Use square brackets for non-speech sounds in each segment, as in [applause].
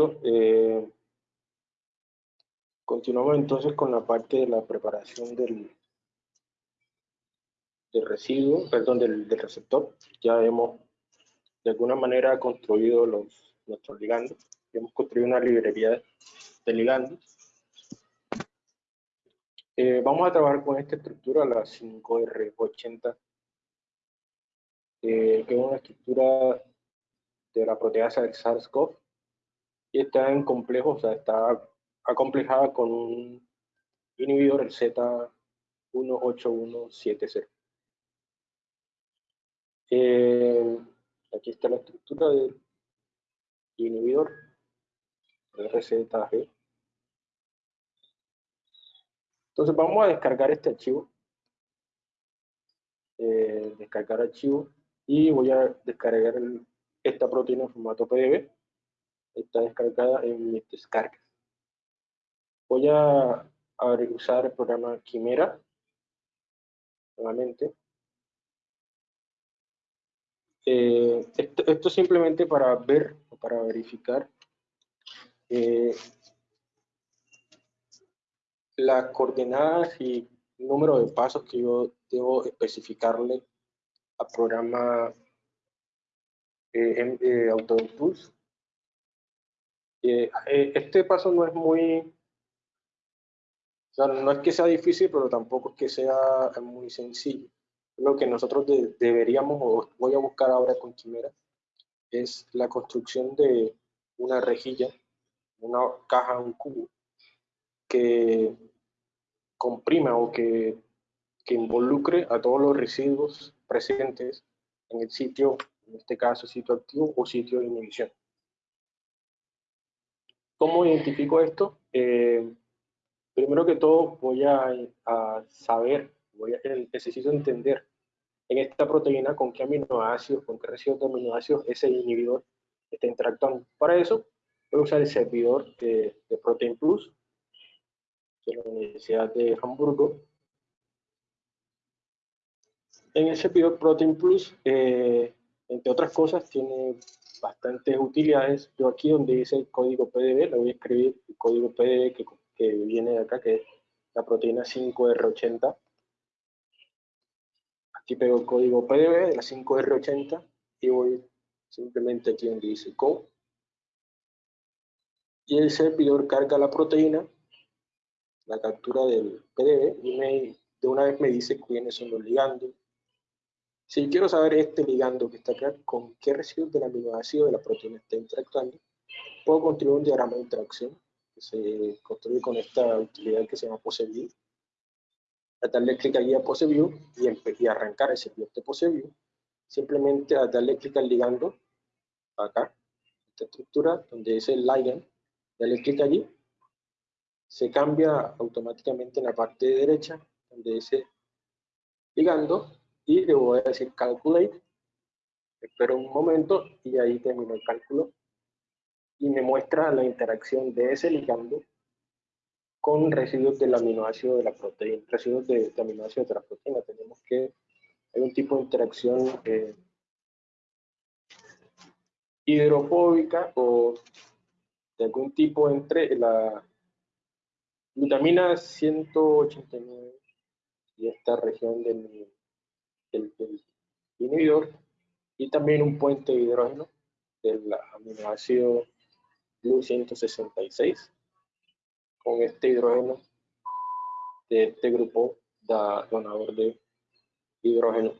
Eh, continuamos entonces con la parte de la preparación del, del residuo, perdón, del, receptor. Ya hemos de alguna manera construido los, nuestros ligandos. Hemos construido una librería de ligandos. Eh, vamos a trabajar con esta estructura, la 5R80, eh, que es una estructura de la proteasa del SARS-CoV está en complejo, o sea, está acomplejada con un inhibidor, el Z18170. Eh, aquí está la estructura del inhibidor, el RZG. Entonces vamos a descargar este archivo. Eh, descargar archivo y voy a descargar esta proteína en formato PDF. Está descargada en mis descargas. Voy a, a usar el programa Quimera nuevamente eh, esto, simplemente para ver o para verificar eh, las coordenadas y número de pasos que yo debo especificarle al programa eh, eh AutoImpulse. este paso no es muy, no es que sea difícil, pero tampoco es que sea muy sencillo lo que nosotros deberíamos, o voy a buscar ahora con Quimera, es la construcción de una rejilla, una caja, un cubo, que comprima o que, que involucre a todos los residuos presentes en el sitio, en este caso sitio activo o sitio de inhibición. ¿Cómo identifico esto? Eh, primero que todo voy a, a saber, voy a, necesito entender en esta proteína con qué aminoácidos, con qué residuos de aminoácidos ese inhibidor está interactuando. Para eso voy a usar el servidor de, Protein Plus de la Universidad de Hamburgo. En el servidor Protein Plus, eh, entre otras cosas, tiene bastantes utilidades. Yo aquí donde dice el código PDB, le voy a escribir el código PDB que, que viene de acá, que es la proteína 5R80 Aquí pego el código PDB de la 5R80 y voy simplemente aquí donde dice code. Y el servidor carga la proteína, la captura del PDB y de una vez me dice quiénes son los ligandos. Si quiero saber este ligando que está acá, con qué residuos del aminoácido de la proteína está interactuando, puedo construir un diagrama de interacción que se construye con esta utilidad que se llama PoseView a darle clic allí a PoseView y, y arrancar ese bloque de PoseView, simplemente a darle clic al ligando, acá, esta estructura, donde dice el ligand, darle clic allí, se cambia automáticamente en la parte de derecha, donde dice ligando, y le voy a decir calculate, espero un momento y ahí termino el cálculo, y me muestra la interacción de ese ligando con residuos del aminoácido de la proteína, residuos de, aminoácido de la proteína. Tenemos que hay un tipo de interacción eh, hidrofóbica o de algún tipo entre la glutamina 189 y esta región del, del, inhibidor y también un puente de hidrógeno del aminoácido GLU 166 con este hidrógeno de este grupo da, donador de hidrógeno.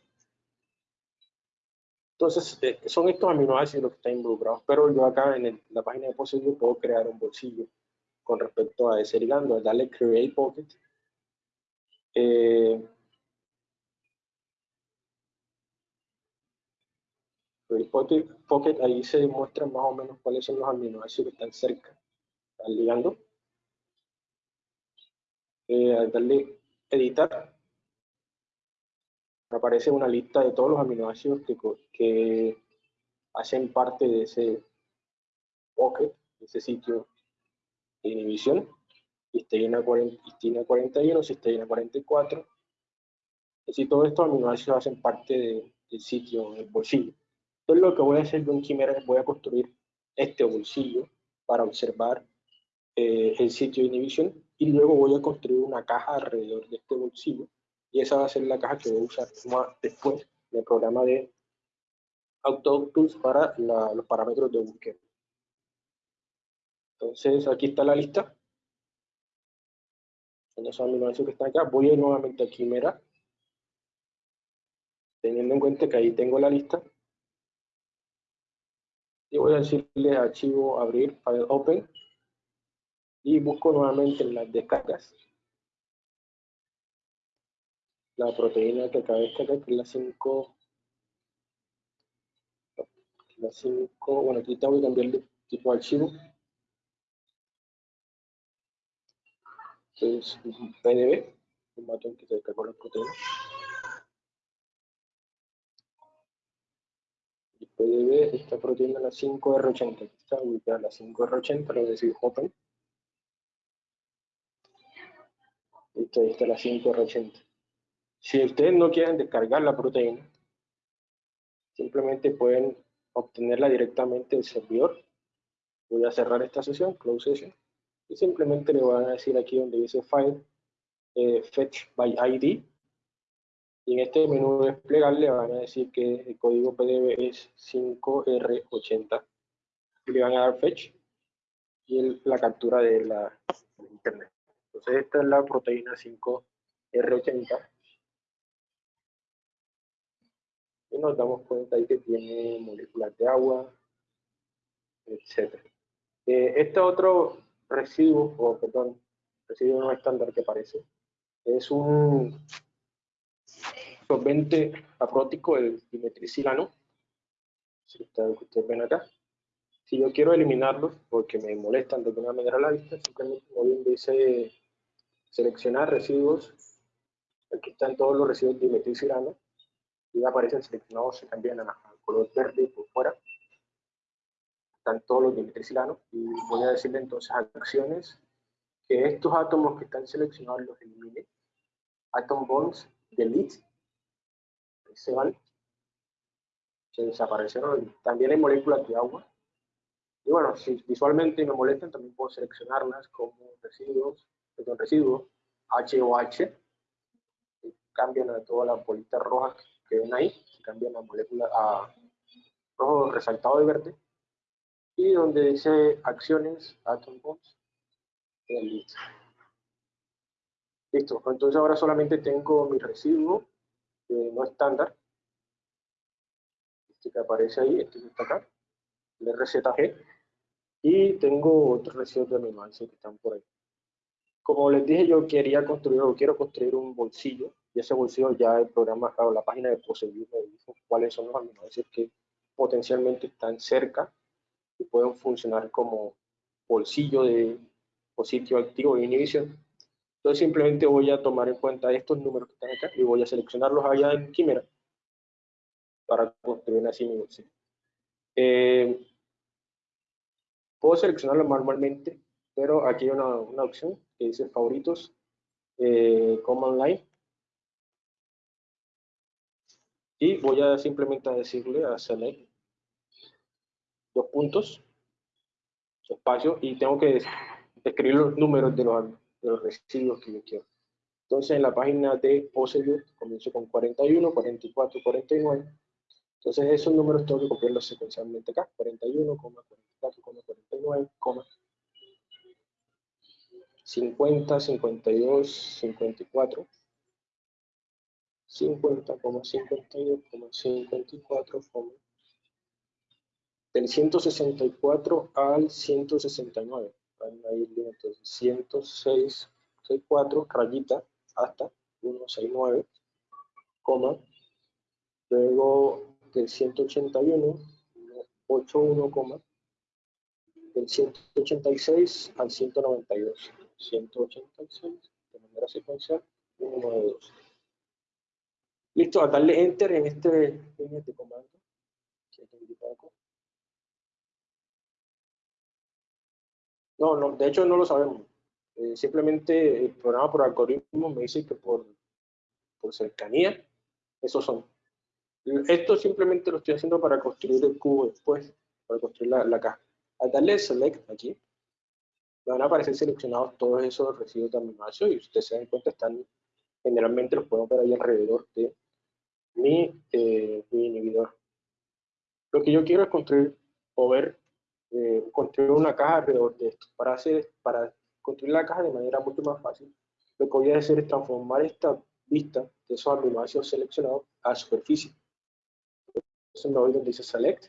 Entonces, eh, son estos aminoácidos los que están involucrados, pero yo acá en la página de Poseidon puedo crear un bolsillo con respecto a ese ligando, darle Create Pocket. Eh, Pocket, Pocket, ahí se muestra más o menos cuáles son los aminoácidos que están cerca. Al ligando eh, darle editar, aparece una lista de todos los aminoácidos que, que hacen parte de ese pocket, de ese sitio de inhibición, cisteína, 40, 41, cisteína 44, es decir, todos estos aminoácidos hacen parte del sitio, del bolsillo. Entonces lo que voy a hacer con Quimera es voy a construir este bolsillo para observar eh, el sitio de inhibición y luego voy a construir una caja alrededor de este bolsillo y esa va a ser la caja que voy a usar después del programa de AutoTools para los parámetros de búsqueda. Entonces aquí está la lista. Son esos aminoácidos que están acá. Voy a ir nuevamente a Quimera. Teniendo en cuenta que ahí tengo la lista. Y voy a decirle archivo abrir, file open. Y busco nuevamente en las descargas la proteína que acaba de descargar, que es la 5. La 5, bueno, aquí tengo que cambiarle tipo de archivo. es un PDB, un matón que se descargó la proteína. PDB, esta proteína la 5R80, está ubicada la 5R80, lo decir open. Listo, ahí está la 5R80. Si ustedes no quieren descargar la proteína, simplemente pueden obtenerla directamente del servidor. Voy a cerrar esta sesión, close session y simplemente le van a decir aquí donde dice File, eh, Fetch by ID, y en este menú desplegar le van a decir que el código PDB es 5R80, y le van a dar Fetch, y la captura de la internet. Entonces esta es la proteína 5R80, y nos damos cuenta ahí que tiene moléculas de agua, etc. Eh, este otro residuo, o perdón, residuo no estándar que parece, es un solvente aprótico, el dimetricilano, si ustedes ven acá. Si yo quiero eliminarlos porque me molestan de alguna manera la vista, simplemente voy donde dice seleccionar residuos, aquí están todos los residuos dimetricilano, y aparecen seleccionados, se cambian a, a color verde por fuera, están todos los dimetricilanos. Y voy a decirle entonces a acciones. Que estos átomos que están seleccionados los elimine. Atom bonds, delete, se van, se desaparecieron. También hay moléculas de agua. Y bueno, si visualmente me molestan, también puedo seleccionarlas como residuos, perdón, residuos HOH, que cambian a todas las bolitas rojas que ven ahí, cambian la molécula a rojo resaltado de verde y donde dice acciones, atom bombs, listo. Listo, entonces ahora solamente tengo mi residuo no estándar, este que aparece ahí, este que está acá, el RZG, y tengo otros residuos de aminoácidos que están por ahí. Como les dije, yo quería construir, o quiero construir un bolsillo, y ese bolsillo ya el programa, o la página de Poseview me dijo cuáles son los aminoácidos que potencialmente están cerca y pueden funcionar como bolsillo de, o sitio activo de inhibición. Entonces simplemente voy a tomar en cuenta estos números que están acá y voy a seleccionarlos allá en Quimera para construir así mi bolsillo. Eh, puedo seleccionarlo manualmente, pero aquí hay una, una opción que dice favoritos, eh, command line. Y voy a simplemente decirle a select dos puntos, espacio, y tengo que escribir los números de los, de los residuos que yo quiero. Entonces, en la página de Poseview comienzo con 41, 44, 49. Entonces, esos números tengo que copiarlos secuencialmente acá. 41, 44, 49, 50, 52, 54, 50, 52, 54, del 164 al 169. Entonces 164 rayita hasta 169, coma, luego del 181, 81, coma, del 186 al 192, 186 de manera secuencial, 192. Listo, a darle enter en este, en este comando, No, no, de hecho no lo sabemos. Eh, simplemente el programa por algoritmo me dice que por, por cercanía, esos son. Esto simplemente lo estoy haciendo para construir el cubo después, para construir la, la caja. Al darle select aquí, van a aparecer seleccionados todos esos residuos de aminoácidos y ustedes se dan cuenta, están generalmente los podemos ver ahí alrededor de mi, eh, mi inhibidor. Lo que yo quiero es construir o ver, eh, construir una caja alrededor de esto. Para, hacer, para construir la caja de manera mucho más fácil, lo que voy a hacer es transformar esta vista de esos aminoácidos seleccionados a superficie. Entonces me voy donde dice Select,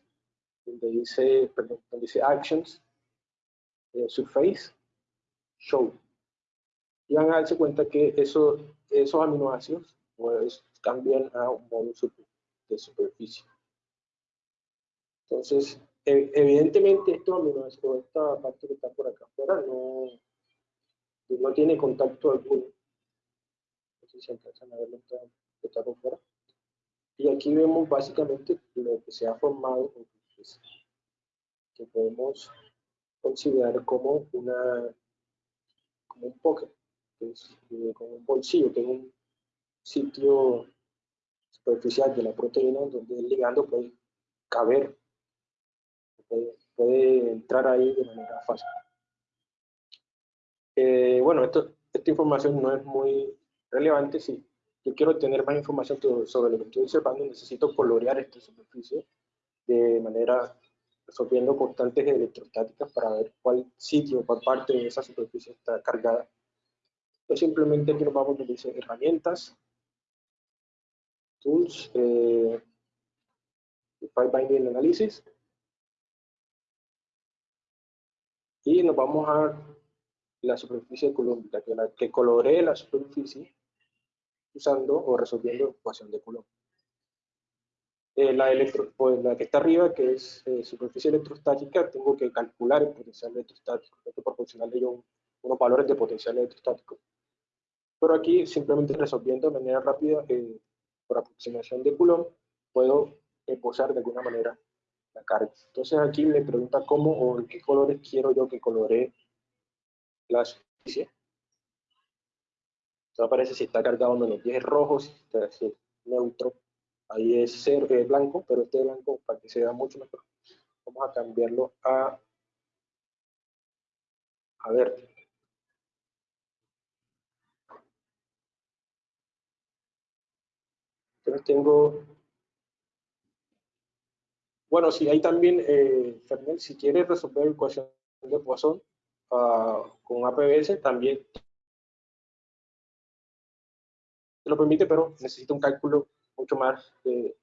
donde dice, perdón, donde dice Actions, eh, Surface, Show. Y van a darse cuenta que eso, esos aminoácidos pues, cambian a un modo de superficie. Entonces, evidentemente estos aminoácidos, esta parte que está por acá afuera, no, no tiene contacto alguno. No sé si alcanzan a verlo que está por fuera. Y aquí vemos básicamente lo que se ha formado, que podemos considerar como una como un pocket, eh, como un bolsillo, que es un sitio superficial de la proteína donde el ligando puede caber, puede, entrar ahí de manera fácil. Eh, bueno, esto, esta información no es muy relevante. Si yo quiero tener más información sobre lo que estoy observando, necesito colorear esta superficie de manera resolviendo constantes electrostáticas para ver cuál sitio, cuál parte de esa superficie está cargada. Entonces simplemente aquí nos vamos donde dice herramientas, tools, eh, file binding analysis, y nos vamos a la superficie colómbica, que, la, que coloree la superficie usando o resolviendo ecuación de Coulomb. Eh, la, electro, pues, la que está arriba, que es eh, superficie electrostática, tengo que calcular el potencial electrostático, tengo que proporcionarle yo unos valores de potencial electrostático. Pero aquí, simplemente resolviendo de manera rápida, eh, por aproximación de Coulomb, puedo posar de alguna manera la carga. Entonces aquí me pregunta cómo o en qué colores quiero yo que coloree la superficie. Entonces aparece si está cargado menos 10 rojo, si está neutro, Ahí es cero, blanco, pero este blanco para que se vea mucho mejor. Vamos a cambiarlo a, a verde. Entonces tengo, bueno, si hay también, eh, Fernel, si quieres resolver la ecuación de Poisson uh, con APBS, también te lo permite, pero necesita un cálculo mucho más eh,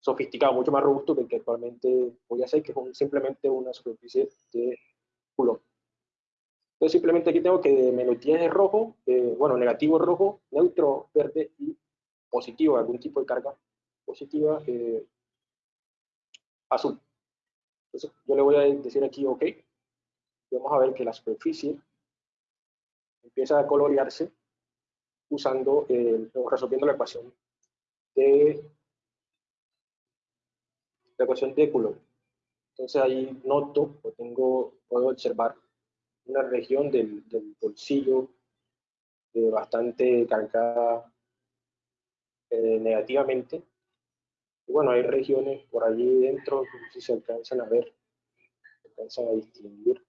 sofisticado, mucho más robusto que el que actualmente voy a hacer, que es simplemente una superficie de Coulomb. Entonces simplemente aquí tengo que menos 10 es rojo, eh, bueno, negativo rojo, neutro verde y positivo, algún tipo de carga positiva eh, azul. Entonces yo le voy a decir aquí OK. vamos a ver que la superficie empieza a colorearse usando, resolviendo la ecuación de la ecuación de Coulomb. Entonces ahí noto o tengo, puedo observar una región del, bolsillo eh, bastante cargada eh, negativamente. Y bueno, hay regiones por allí dentro, si se alcanzan a ver, se alcanzan a distinguir.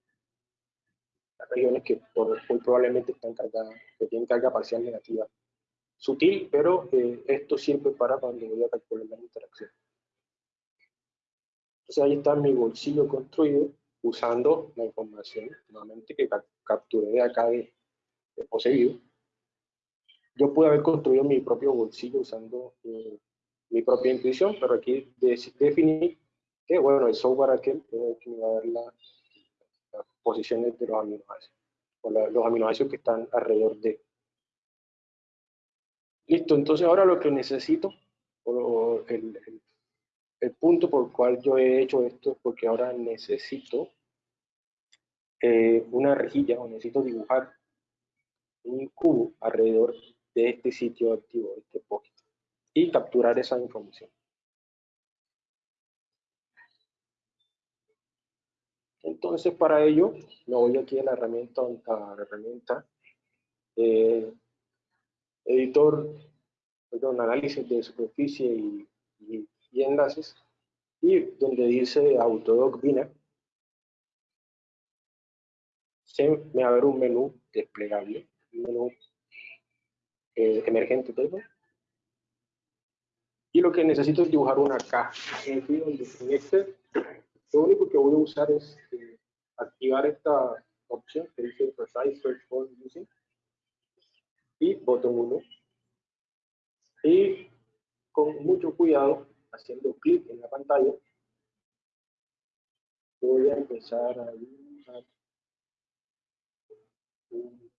Las regiones que muy probablemente están cargadas, que tienen carga parcial negativa sutil, pero eh, esto sirve para cuando voy a calcular la interacción. Entonces ahí está mi bolsillo construido usando la información nuevamente que capturé de acá de, poseído. Yo pude haber construido mi propio bolsillo usando eh, mi propia intuición, pero aquí definí que, bueno, el software aquel que me va a dar las posiciones de los aminoácidos, o los aminoácidos que están alrededor de. Listo, entonces ahora lo que necesito, o el, el, punto por el cual yo he hecho esto es porque ahora necesito eh, una rejilla o necesito dibujar un cubo alrededor de este sitio activo, este pocket, y capturar esa información. Entonces, para ello, me voy aquí a la herramienta, a la herramienta eh, editor, perdón, análisis de superficie y, y, enlaces, y donde dice Autodoc Biner, se me va a ver un menú desplegable, un menú eh, emergente, perdón. Y lo que necesito es dibujar una caja. En este, lo único que voy a usar es eh, activar esta opción que dice Precise Search for Using y botón 1. Y con mucho cuidado, haciendo clic en la pantalla, voy a empezar a dibujar un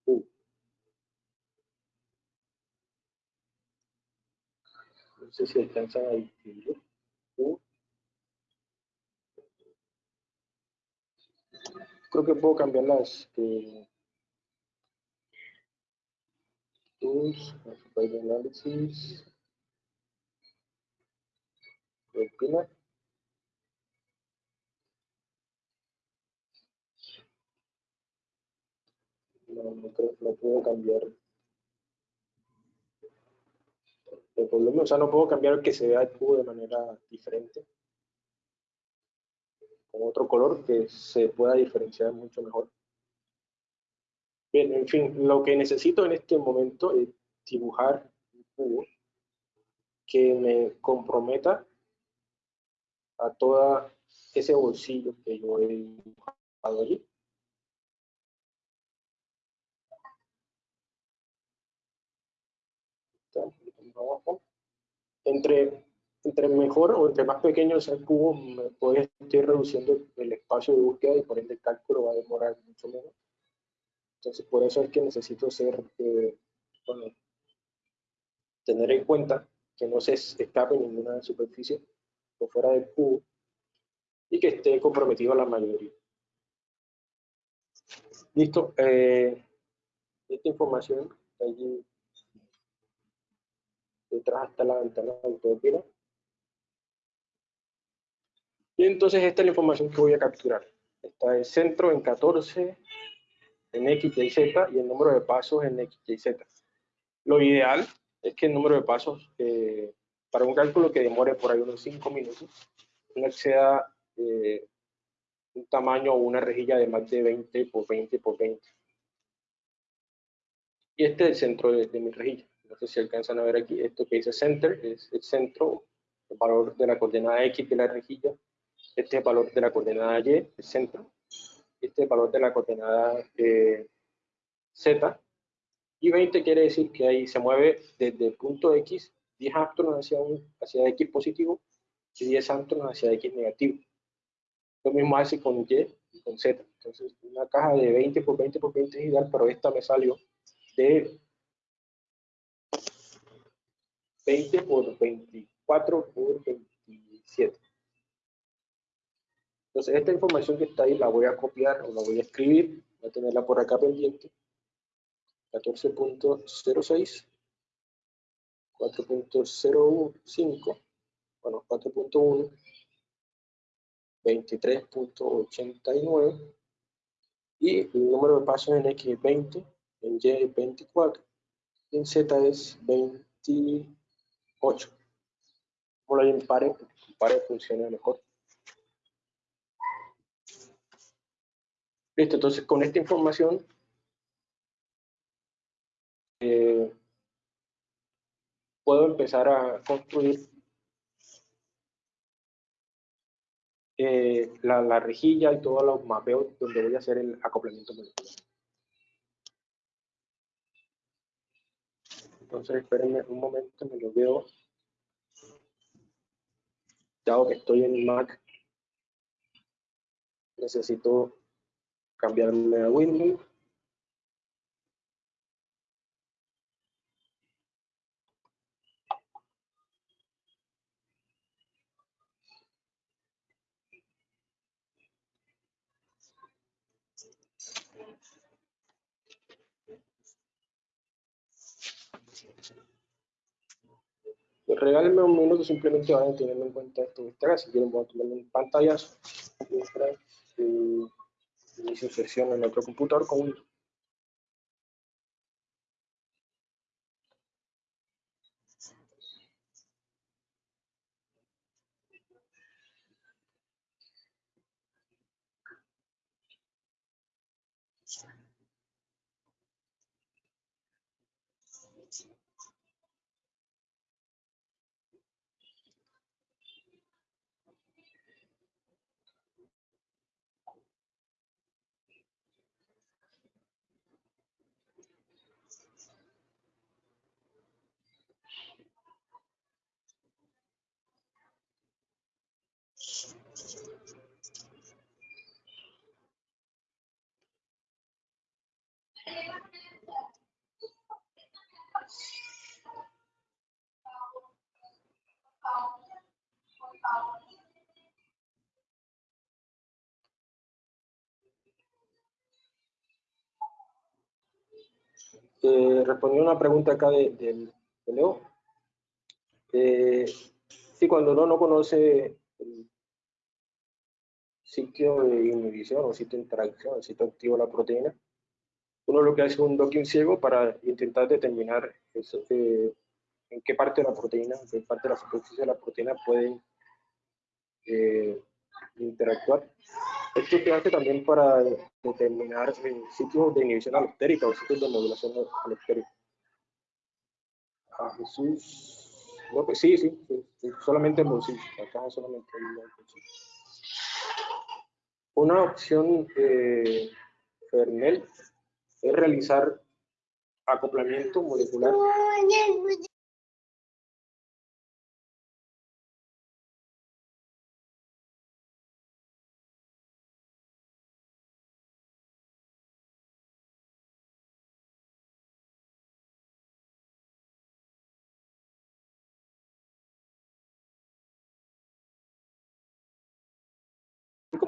No sé si alcanzan a distinguir. Creo que puedo cambiar las eh, tools, analysis, rutina. No, no creo no puedo cambiar. O sea, no puedo cambiar que se vea el cubo de manera diferente con otro color que se pueda diferenciar mucho mejor. Bien, en fin, lo que necesito en este momento es dibujar un cubo que me comprometa a todo ese bolsillo que yo he dibujado allí. Entre entre mejor o entre más pequeño sea el cubo, puede estar reduciendo el espacio de búsqueda y por ende el cálculo va a demorar mucho menos. Entonces, por eso es que necesito ser, eh, bueno, tener en cuenta que no se escape ninguna superficie por fuera del cubo y que esté comprometido a la mayoría. Listo. Eh, esta información allí detrás hasta la ventana de autopila. Y entonces esta es la información que voy a capturar. Está el centro en 14, en X, Y, Z y el número de pasos en X, Y, Z. Lo ideal es que el número de pasos eh, para un cálculo que demore por ahí unos 5 minutos no exceda eh, un tamaño o una rejilla de más de 20 por 20 por 20. Y este es el centro de, de mi rejilla. No sé si alcanzan a ver aquí, esto que dice center, es el centro, el valor de la coordenada X de la rejilla, este es el valor de la coordenada Y, el centro. Este es el valor de la coordenada eh, Z. Y 20 quiere decir que ahí se mueve desde el punto X 10 áptonos hacia, un, hacia X positivo y 10 áptonos hacia X negativo. Lo mismo hace con Y y con Z. Entonces, una caja de 20 por 20 por 20 es ideal, pero esta me salió de 20 por 24 por 27. Entonces, esta información que está ahí la voy a copiar o la voy a escribir. Voy a tenerla por acá pendiente. 14.06, 4.05, bueno, 4.1, 23.89 y el número de pasos en X es 20, en Y es 24, en Z es 20. 8. Ponlo ahí en pares, en pares funciona mejor. Listo, entonces con esta información eh, puedo empezar a construir eh, la, la, rejilla y todos los mapeos donde voy a hacer el acoplamiento molecular. Entonces, espérenme un momento, me lo veo. Dado que estoy en Mac, necesito cambiarme a Windows. Regálenme un minuto, simplemente vayan teniendo en cuenta esto que está Si quieren, voy a tomar un pantallazo mientras eh, inicio sesión en otro computador con un Eh, respondiendo una pregunta acá de, Leo. Eh, sí, cuando uno no conoce el sitio de inhibición o sitio de interacción, el sitio activo de la proteína, uno lo que hace es un docking ciego para intentar determinar eh, en qué parte de la proteína, en qué parte de la superficie de la proteína pueden eh, interactuar. Esto se hace también para determinar sitios de inhibición alostérica o sitios de modulación alostérica. Ah, Jesús. No, pues sí, sí, sí, solamente en bolsillo. Acá solamente en. Una opción eh, Fernel es realizar acoplamiento molecular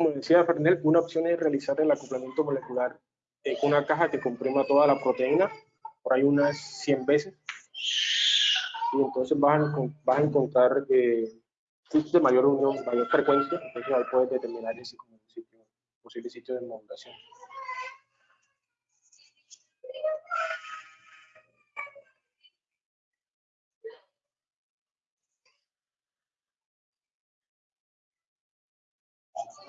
como decía Fernel, una opción es realizar el acoplamiento molecular en una caja que comprima toda la proteína, por ahí unas 100 veces. Y entonces vas a, encontrar eh, de mayor unión, mayor frecuencia, entonces ahí puedes determinar ese sitio, posible sitio de modulación.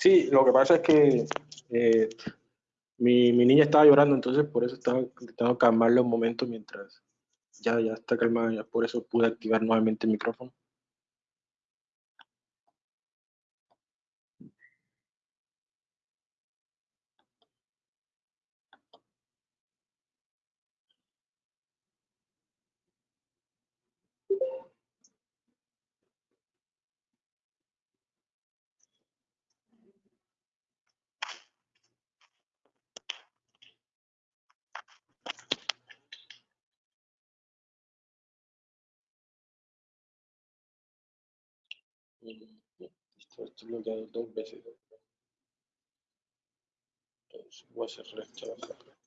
Sí, lo que pasa es que eh, mi, mi, niña estaba llorando, entonces por eso estaba intentando calmarla un momento mientras ya, ya está calmada, ya por eso pude activar nuevamente el micrófono. Esto, esto lo que dos veces. Entonces, voy a hacer rechazar.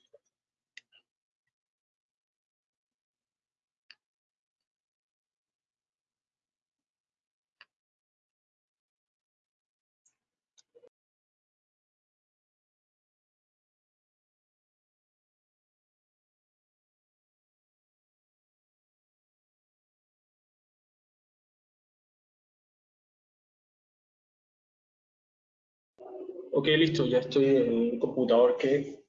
Ok, listo, ya estoy en un computador que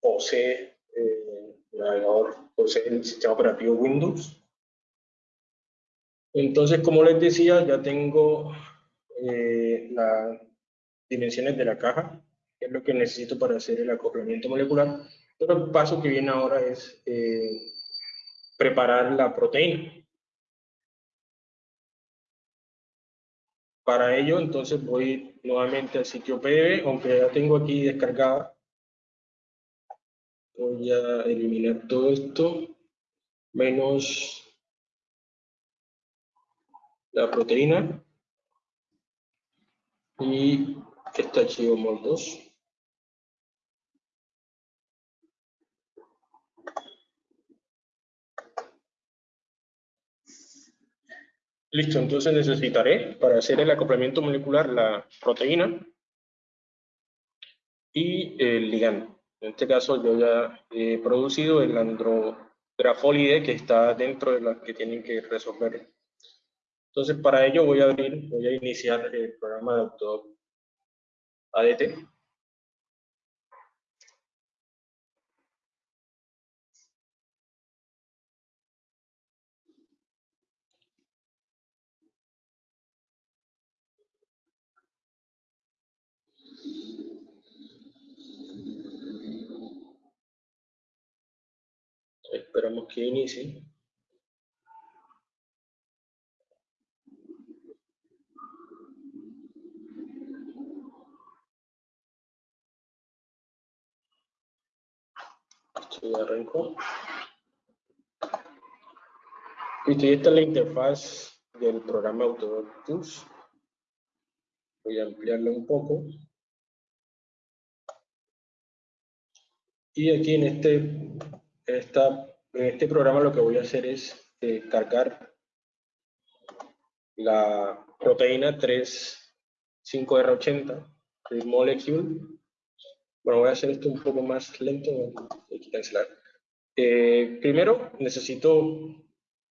posee eh, el navegador, posee el sistema operativo Windows. Entonces, como les decía, ya tengo eh, las dimensiones de la caja, que es lo que necesito para hacer el acoplamiento molecular. Pero el paso que viene ahora es eh, preparar la proteína. Para ello, entonces voy nuevamente al sitio PDB, aunque ya tengo aquí descargada. Voy a eliminar todo esto, menos la proteína y este archivo MOL2. Listo, entonces necesitaré para hacer el acoplamiento molecular la proteína y el ligando. En este caso yo ya he producido el andrografolide que está dentro de las que tienen que resolver. Entonces para ello voy a abrir, voy a iniciar el programa de Autodoc ADT. Esperamos que inicie. Esto ya arrancó. Listo, y esta es la interfaz del programa Autodoc. Voy a ampliarla un poco. Y aquí en este esta, en este programa lo que voy a hacer es eh, cargar la proteína 3,5R80 el molecule. Bueno, voy a hacer esto un poco más lento, cancelar. Eh, primero necesito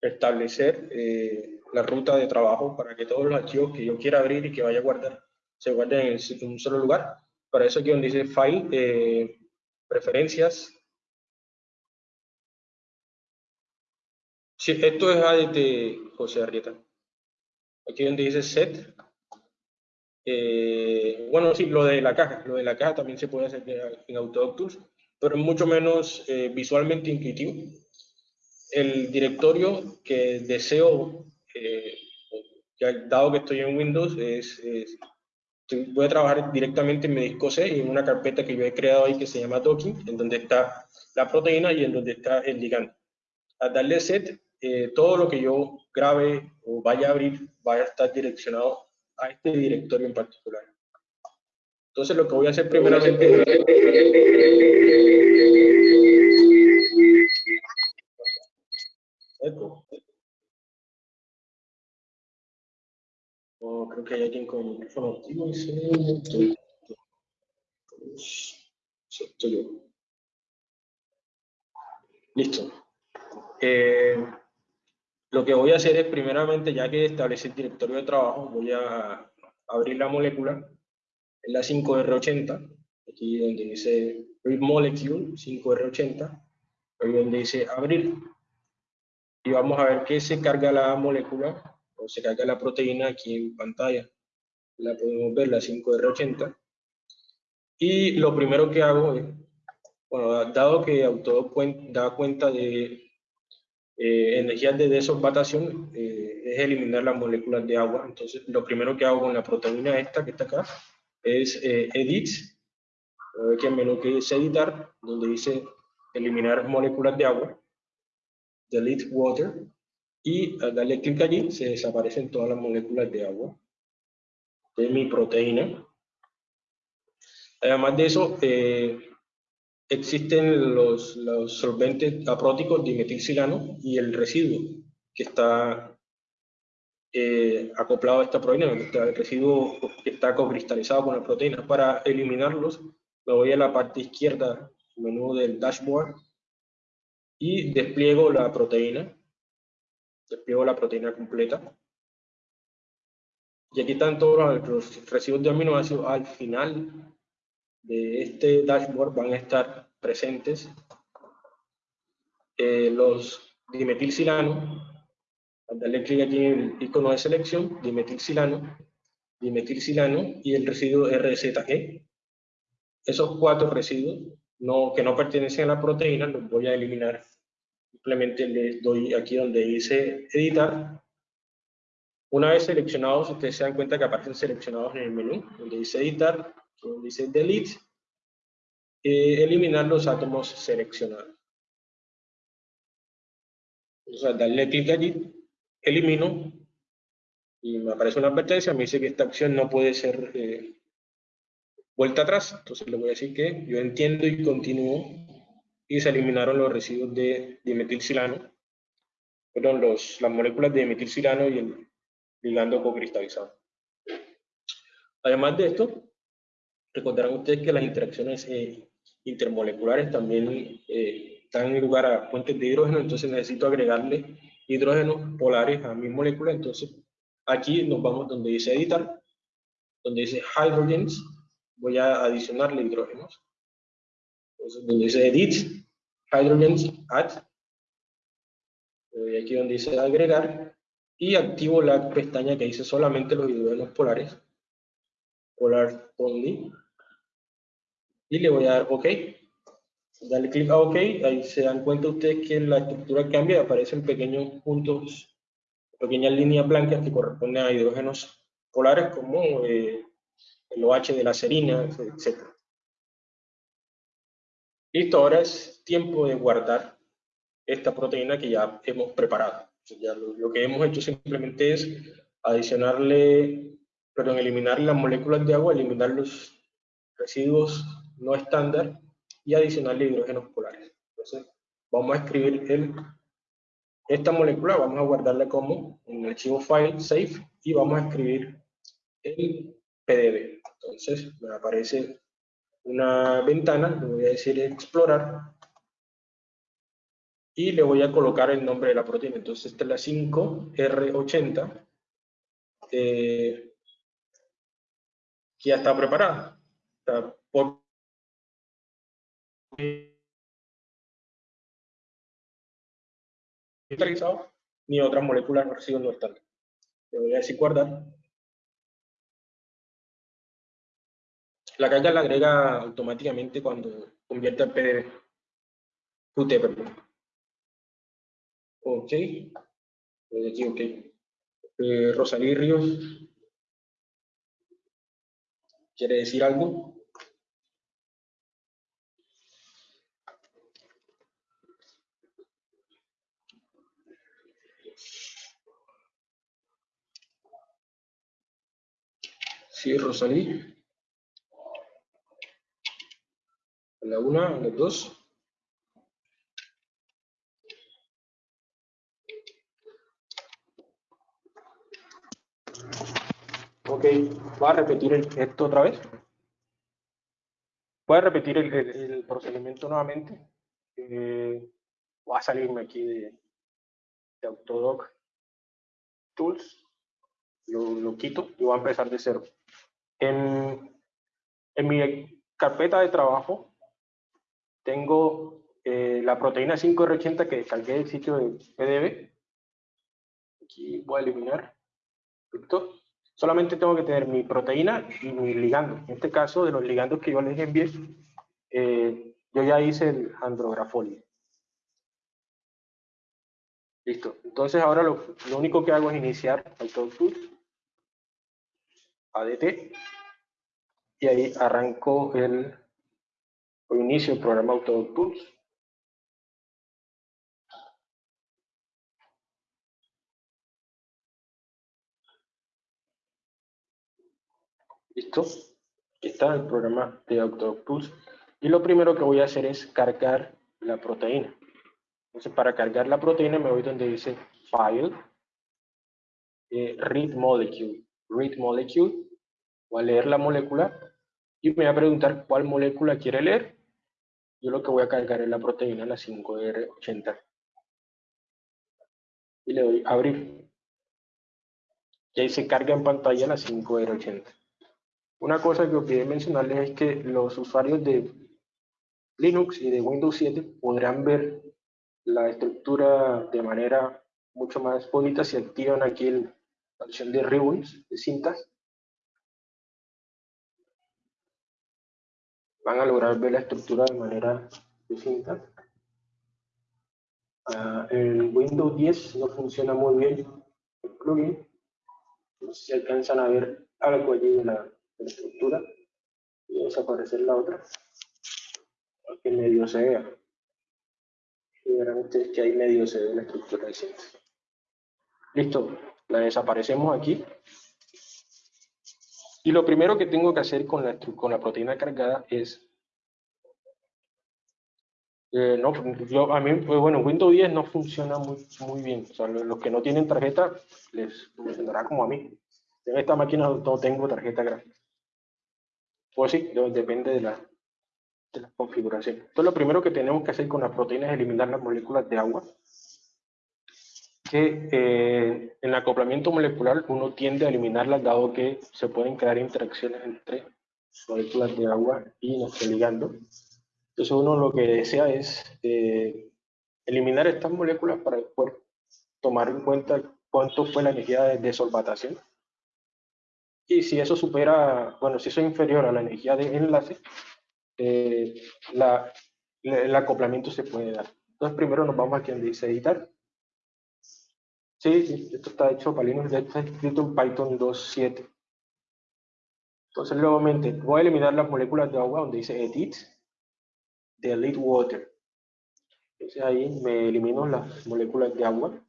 establecer eh, la ruta de trabajo para que todos los archivos que yo quiera abrir y que vaya a guardar se guarden en, un solo lugar. Para eso aquí donde dice File, Preferencias, Sí, esto es ADT, José Arrieta. Aquí donde dice set. Eh, bueno, sí, lo de la caja. Lo de la caja también se puede hacer en Autodoc Tools, pero es mucho menos eh, visualmente intuitivo. El directorio que deseo, eh, dado que estoy en Windows, es, voy a trabajar directamente en mi disco C y en una carpeta que yo he creado ahí que se llama docking, en donde está la proteína y en donde está el ligando. Al darle set, eh, todo lo que yo grabe o vaya a abrir vaya a estar direccionado a este directorio en particular. Entonces lo que voy a hacer primeramente Oh, creo que hay alguien con micrófono activo. Listo. Eh, lo que voy a hacer es, primeramente, ya que establecí el directorio de trabajo, voy a abrir la molécula, es la 5R80, aquí donde dice Read Molecule 5R80, ahí donde dice abrir. Y vamos a ver que se carga la molécula, o se carga la proteína aquí en pantalla. La podemos ver, la 5R80. Y lo primero que hago es, bueno, dado que Autodoc da cuenta de eh, energías de desolvatación eh, es eliminar las moléculas de agua. Entonces, lo primero que hago con la proteína esta que está acá es eh, edit, que en menú que dice editar, donde dice eliminar moléculas de agua, delete water, y al darle clic allí se desaparecen todas las moléculas de agua. de mi proteína. Además de eso, eh, existen los, los, solventes apróticos dimetilcilano y el residuo que está eh, acoplado a esta proteína, el residuo que está cocristalizado con la proteína. Para eliminarlos, me voy a la parte izquierda, menú del dashboard, y despliego la proteína. Despliego la proteína completa. Y aquí están todos los residuos de aminoácidos al final de este dashboard van a estar presentes eh, los dimetilcilano, al darle clic aquí en el icono de selección, dimetilcilano, dimetilcilano y el residuo RZG. Esos cuatro residuos no, que no pertenecen a la proteína los voy a eliminar. Simplemente les doy aquí donde dice editar. Una vez seleccionados, ustedes se dan cuenta que aparecen seleccionados en el menú, donde dice editar, dice delete, eh, eliminar los átomos seleccionados. Entonces, darle clic allí, elimino, y me aparece una advertencia, me dice que esta acción no puede ser eh, vuelta atrás, entonces le voy a decir que yo entiendo y continúo, y se eliminaron los residuos de dimetilcilano, perdón, los, las moléculas de dimetilcilano y el ligando cocristalizado. Además de esto, Recordarán ustedes que las interacciones eh, intermoleculares también eh, dan lugar a fuentes de hidrógeno, entonces necesito agregarle hidrógenos polares a mi molécula, entonces aquí nos vamos donde dice editar, donde dice hydrogens, voy a adicionarle hidrógenos. Entonces donde dice edit, hydrogens, add, voy aquí donde dice agregar, y activo la pestaña que dice solamente los hidrógenos polares, polar only, y le voy a dar OK. Dale clic a OK, ahí se dan cuenta ustedes que la estructura cambia, aparecen pequeños puntos, pequeñas líneas blancas que corresponden a hidrógenos polares como eh, el OH de la serina, etc. Listo, ahora es tiempo de guardar esta proteína que ya hemos preparado. Ya lo, lo, que hemos hecho simplemente es adicionarle, perdón, eliminar las moléculas de agua, eliminar los residuos no estándar y adicionarle hidrógenos polares. Entonces, vamos a escribir el, esta molécula, vamos a guardarla como el archivo file, save, y vamos a escribir el PDB. Entonces, me aparece una ventana, le voy a decir explorar, y le voy a colocar el nombre de la proteína. Entonces, esta es la 5R80, eh, que ya está preparada. Está ni otras moléculas no están. Le voy a decir guardar. La carga la agrega automáticamente cuando convierte el PDB. UT, perdón. Ok. Aquí, ok. Eh, Rosalí Ríos. ¿Quiere decir algo? Sí, Rosalí. La una, la dos. Ok, voy a repetir esto otra vez. A repetir el, procedimiento nuevamente. Eh, voy a salirme aquí de, de Autodoc Tools. Lo, lo quito y voy a empezar de cero. En, en mi carpeta de trabajo tengo eh, la proteína 5R80 que descargué del sitio de PDB. Aquí voy a eliminar. Solamente tengo que tener mi proteína y mi ligando. En este caso, de los ligandos que yo les envié, eh, yo ya hice el andrografolio. Listo. Entonces ahora lo, lo, único que hago es iniciar AutoTools ADT y ahí arranco el inicio el programa AutoTools. ¿Listo? Está el programa de Octopus. Y lo primero que voy a hacer es cargar la proteína. Entonces, para cargar la proteína me voy donde dice File, eh, Read Molecule. Read Molecule. Voy a leer la molécula y me va a preguntar cuál molécula quiere leer. Yo lo que voy a cargar es la proteína, la 5R80. Y le doy abrir. Y ahí se carga en pantalla la 5R80. Una cosa que olvidé mencionarles es que los usuarios de Linux y de Windows 7 podrán ver la estructura de manera mucho más bonita si activan aquí la opción de ribbons, de cintas. Van a lograr ver la estructura de manera de cintas. Uh, en Windows 10 no funciona muy bien el plugin. No sé si alcanzan a ver algo allí de la, de la estructura. Y desaparecer la otra. Para que medio se vea. Y verán ustedes que ahí medio se ve la estructura de. Listo, la desaparecemos aquí. Y lo primero que tengo que hacer con la, con la proteína cargada es... Eh, no, yo, a mí, pues bueno, Windows 10 no funciona muy, muy bien. O sea, los que no tienen tarjeta les funcionará como a mí. En esta máquina no tengo tarjeta gráfica. Pues sí, depende de la, de la configuración. Entonces, lo primero que tenemos que hacer con la proteína es eliminar las moléculas de agua que eh, en el acoplamiento molecular uno tiende a eliminarlas dado que se pueden crear interacciones entre moléculas de agua y nuestro ligando. Entonces uno lo que desea es eh, eliminar estas moléculas para poder tomar en cuenta cuánto fue la energía de desolvatación. Y si eso supera, bueno, si eso es inferior a la energía de enlace, eh, la, el acoplamiento se puede dar. Entonces primero nos vamos aquí donde dice editar Sí, esto está hecho para Linux, está escrito en Python 2.7. Entonces, nuevamente, voy a eliminar las moléculas de agua donde dice Edit, Delete Water. Entonces ahí me elimino las moléculas de agua.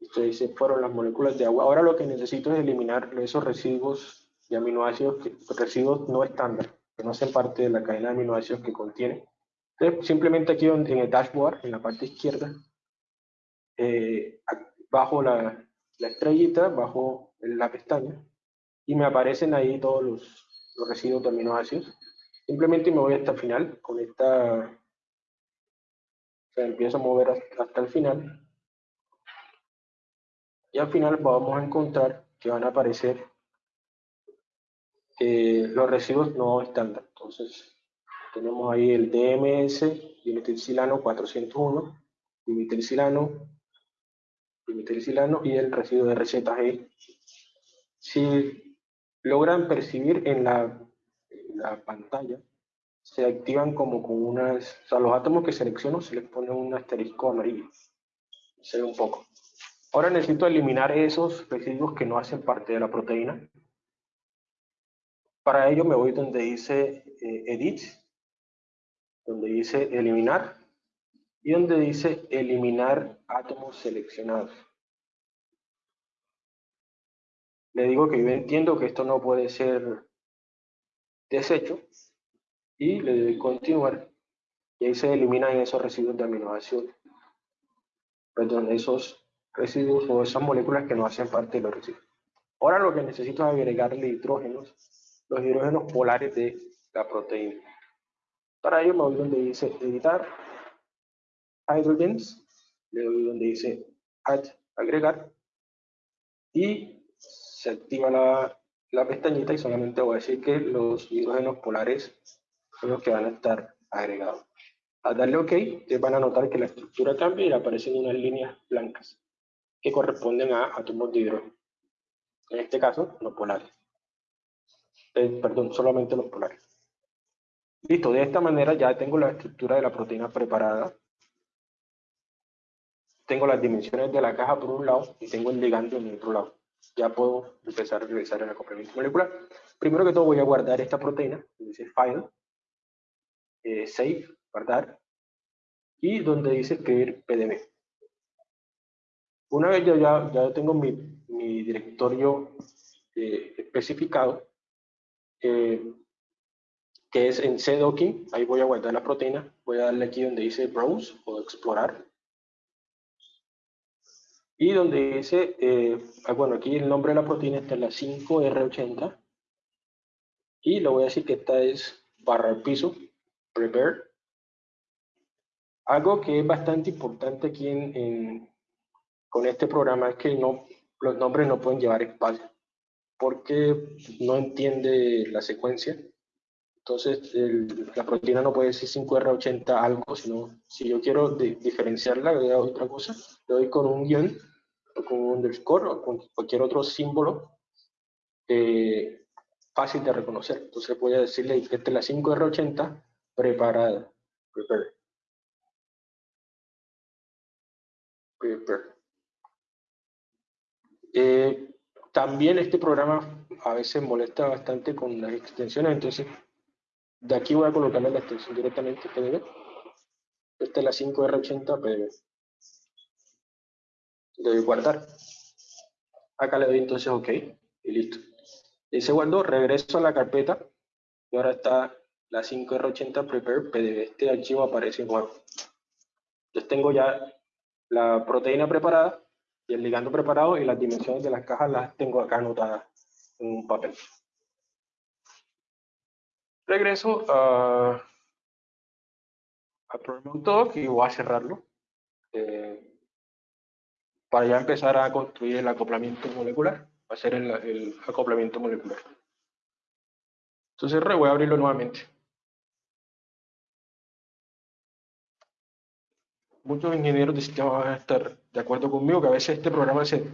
Esto dice, fueron las moléculas de agua. Ahora lo que necesito es eliminar esos residuos de aminoácidos, que, residuos no estándar, que no hacen parte de la cadena de aminoácidos que contiene. Entonces, simplemente aquí en el dashboard, en la parte izquierda, eh, bajo la, estrellita, bajo la pestaña, y me aparecen ahí todos los, residuos de aminoácidos. Simplemente me voy hasta el final, con esta, o sea, empiezo a mover hasta, el final, y al final vamos a encontrar que van a aparecer eh, los residuos no estándar. Entonces, tenemos ahí el DMS, dimetilcilano 401, dimetilcilano y el residuo de RZG. Si logran percibir en la, la, pantalla, se activan como con unas, o sea, los átomos que selecciono se les pone un asterisco amarillo. Se ve un poco. Ahora necesito eliminar esos residuos que no hacen parte de la proteína. Para ello me voy donde dice eh, Edit, donde dice Eliminar, y donde dice eliminar átomos seleccionados. Le digo que yo entiendo que esto no puede ser deshecho y le doy continuar y ahí se eliminan esos residuos de aminoácidos, perdón, esos residuos o esas moléculas que no hacen parte de los residuos. Ahora lo que necesito es agregarle hidrógenos, los hidrógenos polares de la proteína. Para ello me voy donde dice editar hydrogens, le doy donde dice add, agregar, y se activa la, la pestañita y solamente voy a decir que los hidrógenos polares son los que van a estar agregados. Al darle OK, ustedes van a notar que la estructura cambia y aparecen unas líneas blancas que corresponden a átomos de hidrógeno. En este caso, los polares. Eh, perdón, solamente los polares. Listo, de esta manera ya tengo la estructura de la proteína preparada tengo las dimensiones de la caja por un lado y tengo el ligando en el otro lado. Ya puedo empezar a realizar el acoplamiento molecular. Primero que todo voy a guardar esta proteína, dice File, eh, Save, guardar, y donde dice escribir PDB. Una vez ya, ya, tengo mi, mi directorio eh, especificado, eh, que es en cdocking, ahí voy a guardar la proteína, voy a darle aquí donde dice browse o explorar, y donde dice, eh, ah, bueno, aquí el nombre de la proteína está en la 5R80, y le voy a decir que esta es barra al piso, prepare. Algo que es bastante importante aquí en, con este programa es que no, los nombres no pueden llevar espacio, porque no entiende la secuencia. Entonces, la proteína no puede decir 5R80 algo, sino si yo quiero diferenciarla, le doy otra cosa, le doy con un guion, o con un underscore, o con cualquier otro símbolo eh, fácil de reconocer. Entonces voy a decirle es la 5R80 preparada. Prepare. Prepare. Eh, también este programa a veces molesta bastante con las extensiones, entonces de aquí voy a colocarle la extensión directamente PDB. Esta es la 5R80 PDB. Le doy guardar. Acá le doy entonces OK y listo. Y se regreso a la carpeta y ahora está la 5R80 Prepare PDB. Este archivo aparece nuevo. Entonces tengo ya la proteína preparada y el ligando preparado y las dimensiones de las cajas las tengo acá anotadas en un papel. Regreso a, a Talk y voy a cerrarlo eh, para ya empezar a construir el acoplamiento molecular, va el, acoplamiento molecular. Entonces voy a abrirlo nuevamente. muchos ingenieros de sistemas van a estar de acuerdo conmigo que a veces este programa se,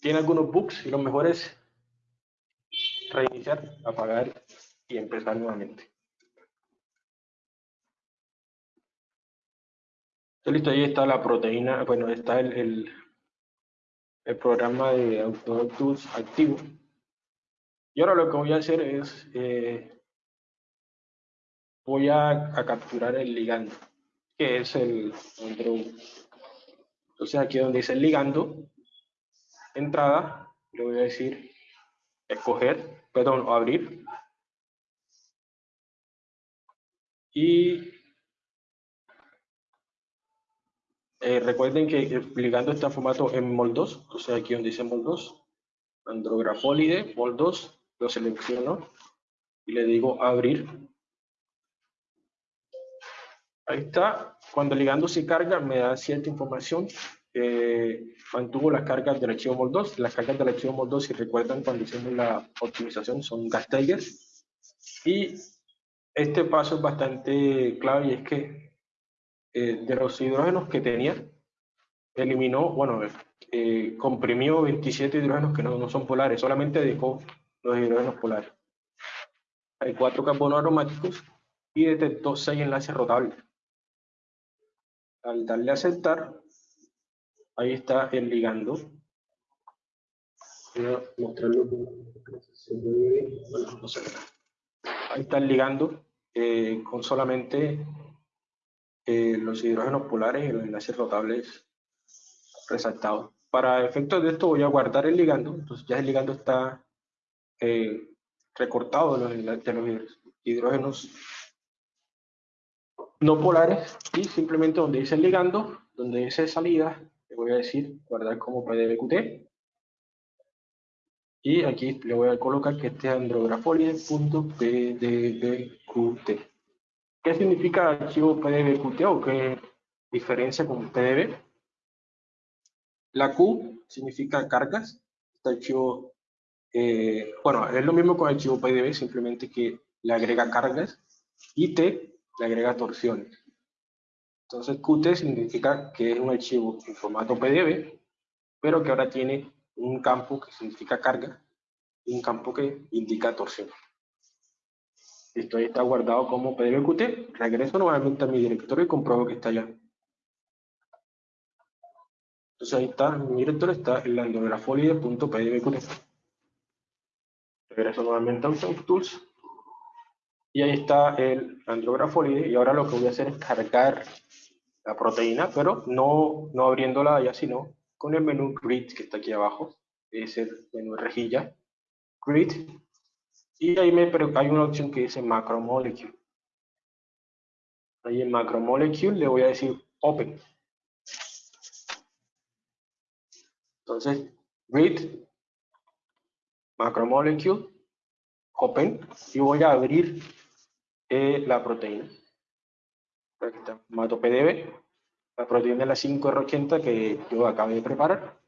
tiene algunos bugs y lo mejor es reiniciar, apagar y empezar nuevamente. Listo, ahí está la proteína, bueno, está el, el, programa de Autotools activo. Y ahora lo que voy a hacer es, eh, voy a capturar el ligando que es el Entonces aquí donde dice ligando, entrada, le voy a decir escoger, perdón, abrir. Y eh, recuerden que ligando está formato en MOL2, o sea aquí donde dice MOL2, andrografólide, MOL2, lo selecciono y le digo abrir Ahí está. Cuando ligando se carga, me da cierta información. Eh, mantuvo las cargas del archivo MOL2. Las cargas del archivo MOL2, si recuerdan, cuando hicimos la optimización, son gas Y este paso es bastante clave y es que eh, de los hidrógenos que tenía, eliminó, bueno, eh, comprimió 27 hidrógenos que no, no son polares, solamente dejó los hidrógenos polares. Hay cuatro carbonos aromáticos y detectó seis enlaces rotables al darle a aceptar, ahí está el ligando. Voy a mostrarlo Ahí está el ligando eh, con solamente eh, los hidrógenos polares y los enlaces rotables resaltados. Para efectos de esto voy a guardar el ligando, entonces ya el ligando está eh, recortado de los, de los hidrógenos no polares y simplemente donde dice ligando, donde dice salida, le voy a decir guardar como pdbqt y aquí le voy a colocar que este andrographolide.pdbqt. ¿Qué significa archivo pdbqt o qué diferencia con pdb? La Q significa cargas, este archivo, eh, bueno, es lo mismo con el archivo pdb, simplemente que le agrega cargas, y T le agrega torsiones. Entonces Qt significa que es un archivo en formato PDB, pero que ahora tiene un campo que significa carga y un campo que indica torsión. Esto ahí está guardado como PDBQT. Regreso nuevamente a mi directorio y compruebo que está allá. Entonces ahí está, en mi directorio está el andrografolide.pdbqt. Regreso nuevamente a Tools y ahí está el andrographolide y ahora lo que voy a hacer es cargar la proteína, pero no, no abriéndola allá, sino con el menú grid que está aquí abajo. es el menú rejilla, grid, y ahí me, hay una opción que dice macromolecule. Ahí en macromolecule le voy a decir open. Entonces, read macromolecule open y voy a abrir eh, la proteína. Aquí está, formato PDB, la proteína de la 5R80 que yo acabo de preparar.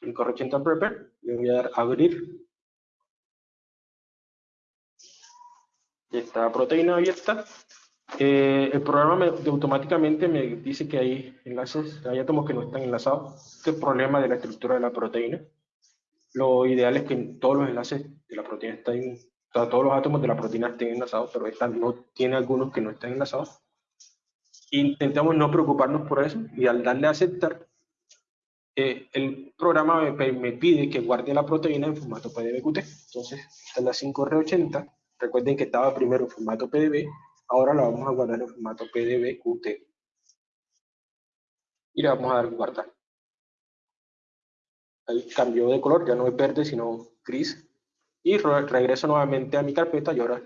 5R80 prepare, le voy a dar abrir. Esta proteína abierta. Eh, el programa me, automáticamente me dice que hay enlaces, hay átomos que no están enlazados. Este es el problema de la estructura de la proteína. Lo ideal es que todos los enlaces de la proteína estén, todos los átomos de la proteína estén enlazados, pero esta no tiene algunos que no están enlazados. Intentamos no preocuparnos por eso y al darle a aceptar, eh, el programa me, me, pide que guarde la proteína en formato PDB-QT. Entonces, esta es la 5R80. Recuerden que estaba primero en formato PDB, ahora la vamos a guardar en formato PDB-QT. Y le vamos a dar guardar. Ahí cambió de color, ya no es verde, sino gris. Y regreso nuevamente a mi carpeta y ahora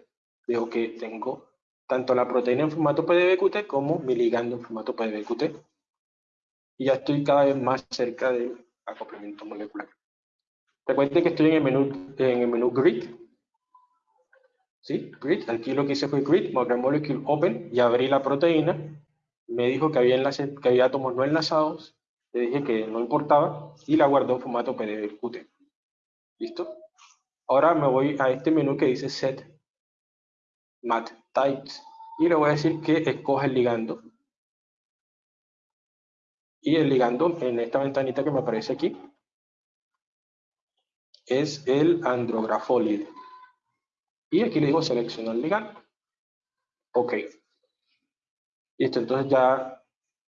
veo que tengo tanto la proteína en formato PDB-QT como mi ligando en formato PDB-QT. Y ya estoy cada vez más cerca del acoplamiento molecular. Recuerden que estoy en el menú, en el menú Grid. ¿Sí? Grid. Aquí lo que hice fue Grid, Molecule Open, y abrí la proteína. Me dijo que había, enlace, que había átomos no enlazados. Le dije que no importaba y la guardó en formato PDB-QT. ¿Listo? Ahora me voy a este menú que dice Set Mat types y le voy a decir que escoja el ligando. Y el ligando en esta ventanita que me aparece aquí es el andrografolide. Y aquí le digo seleccionar ligando. Ok. Listo, entonces ya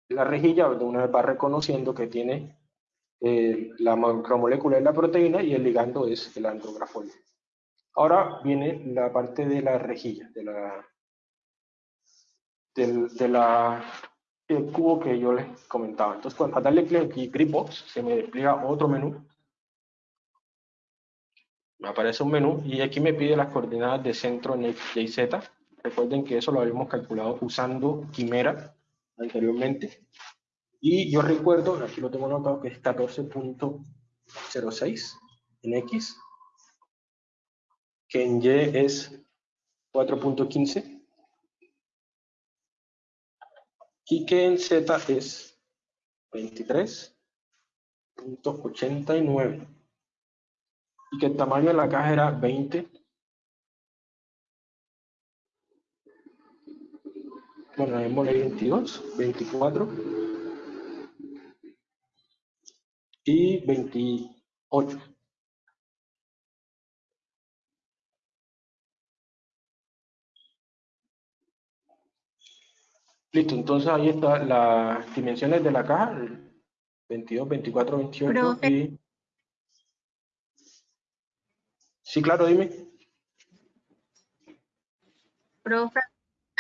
la rejilla de una vez va reconociendo que tiene eh, la macromolécula de la proteína y el ligando es el andrografolide. Ahora viene la parte de la rejilla, de la, del, de la, el cubo que yo les comentaba. Entonces, cuando, darle clic aquí, Gripbox, se me despliega otro menú. Me aparece un menú y aquí me pide las coordenadas de centro en y z. Recuerden que eso lo habíamos calculado usando Quimera anteriormente. Y yo recuerdo, aquí lo tengo anotado, que es 14.06 en X, que en Y es 4.15 y que en Z es 23.89 y que el tamaño de la caja era 20 bueno, démosle 22 24 y 28 Listo, entonces ahí están las dimensiones de la caja, 22, 24, 28 y... Sí, claro, dime. Profe,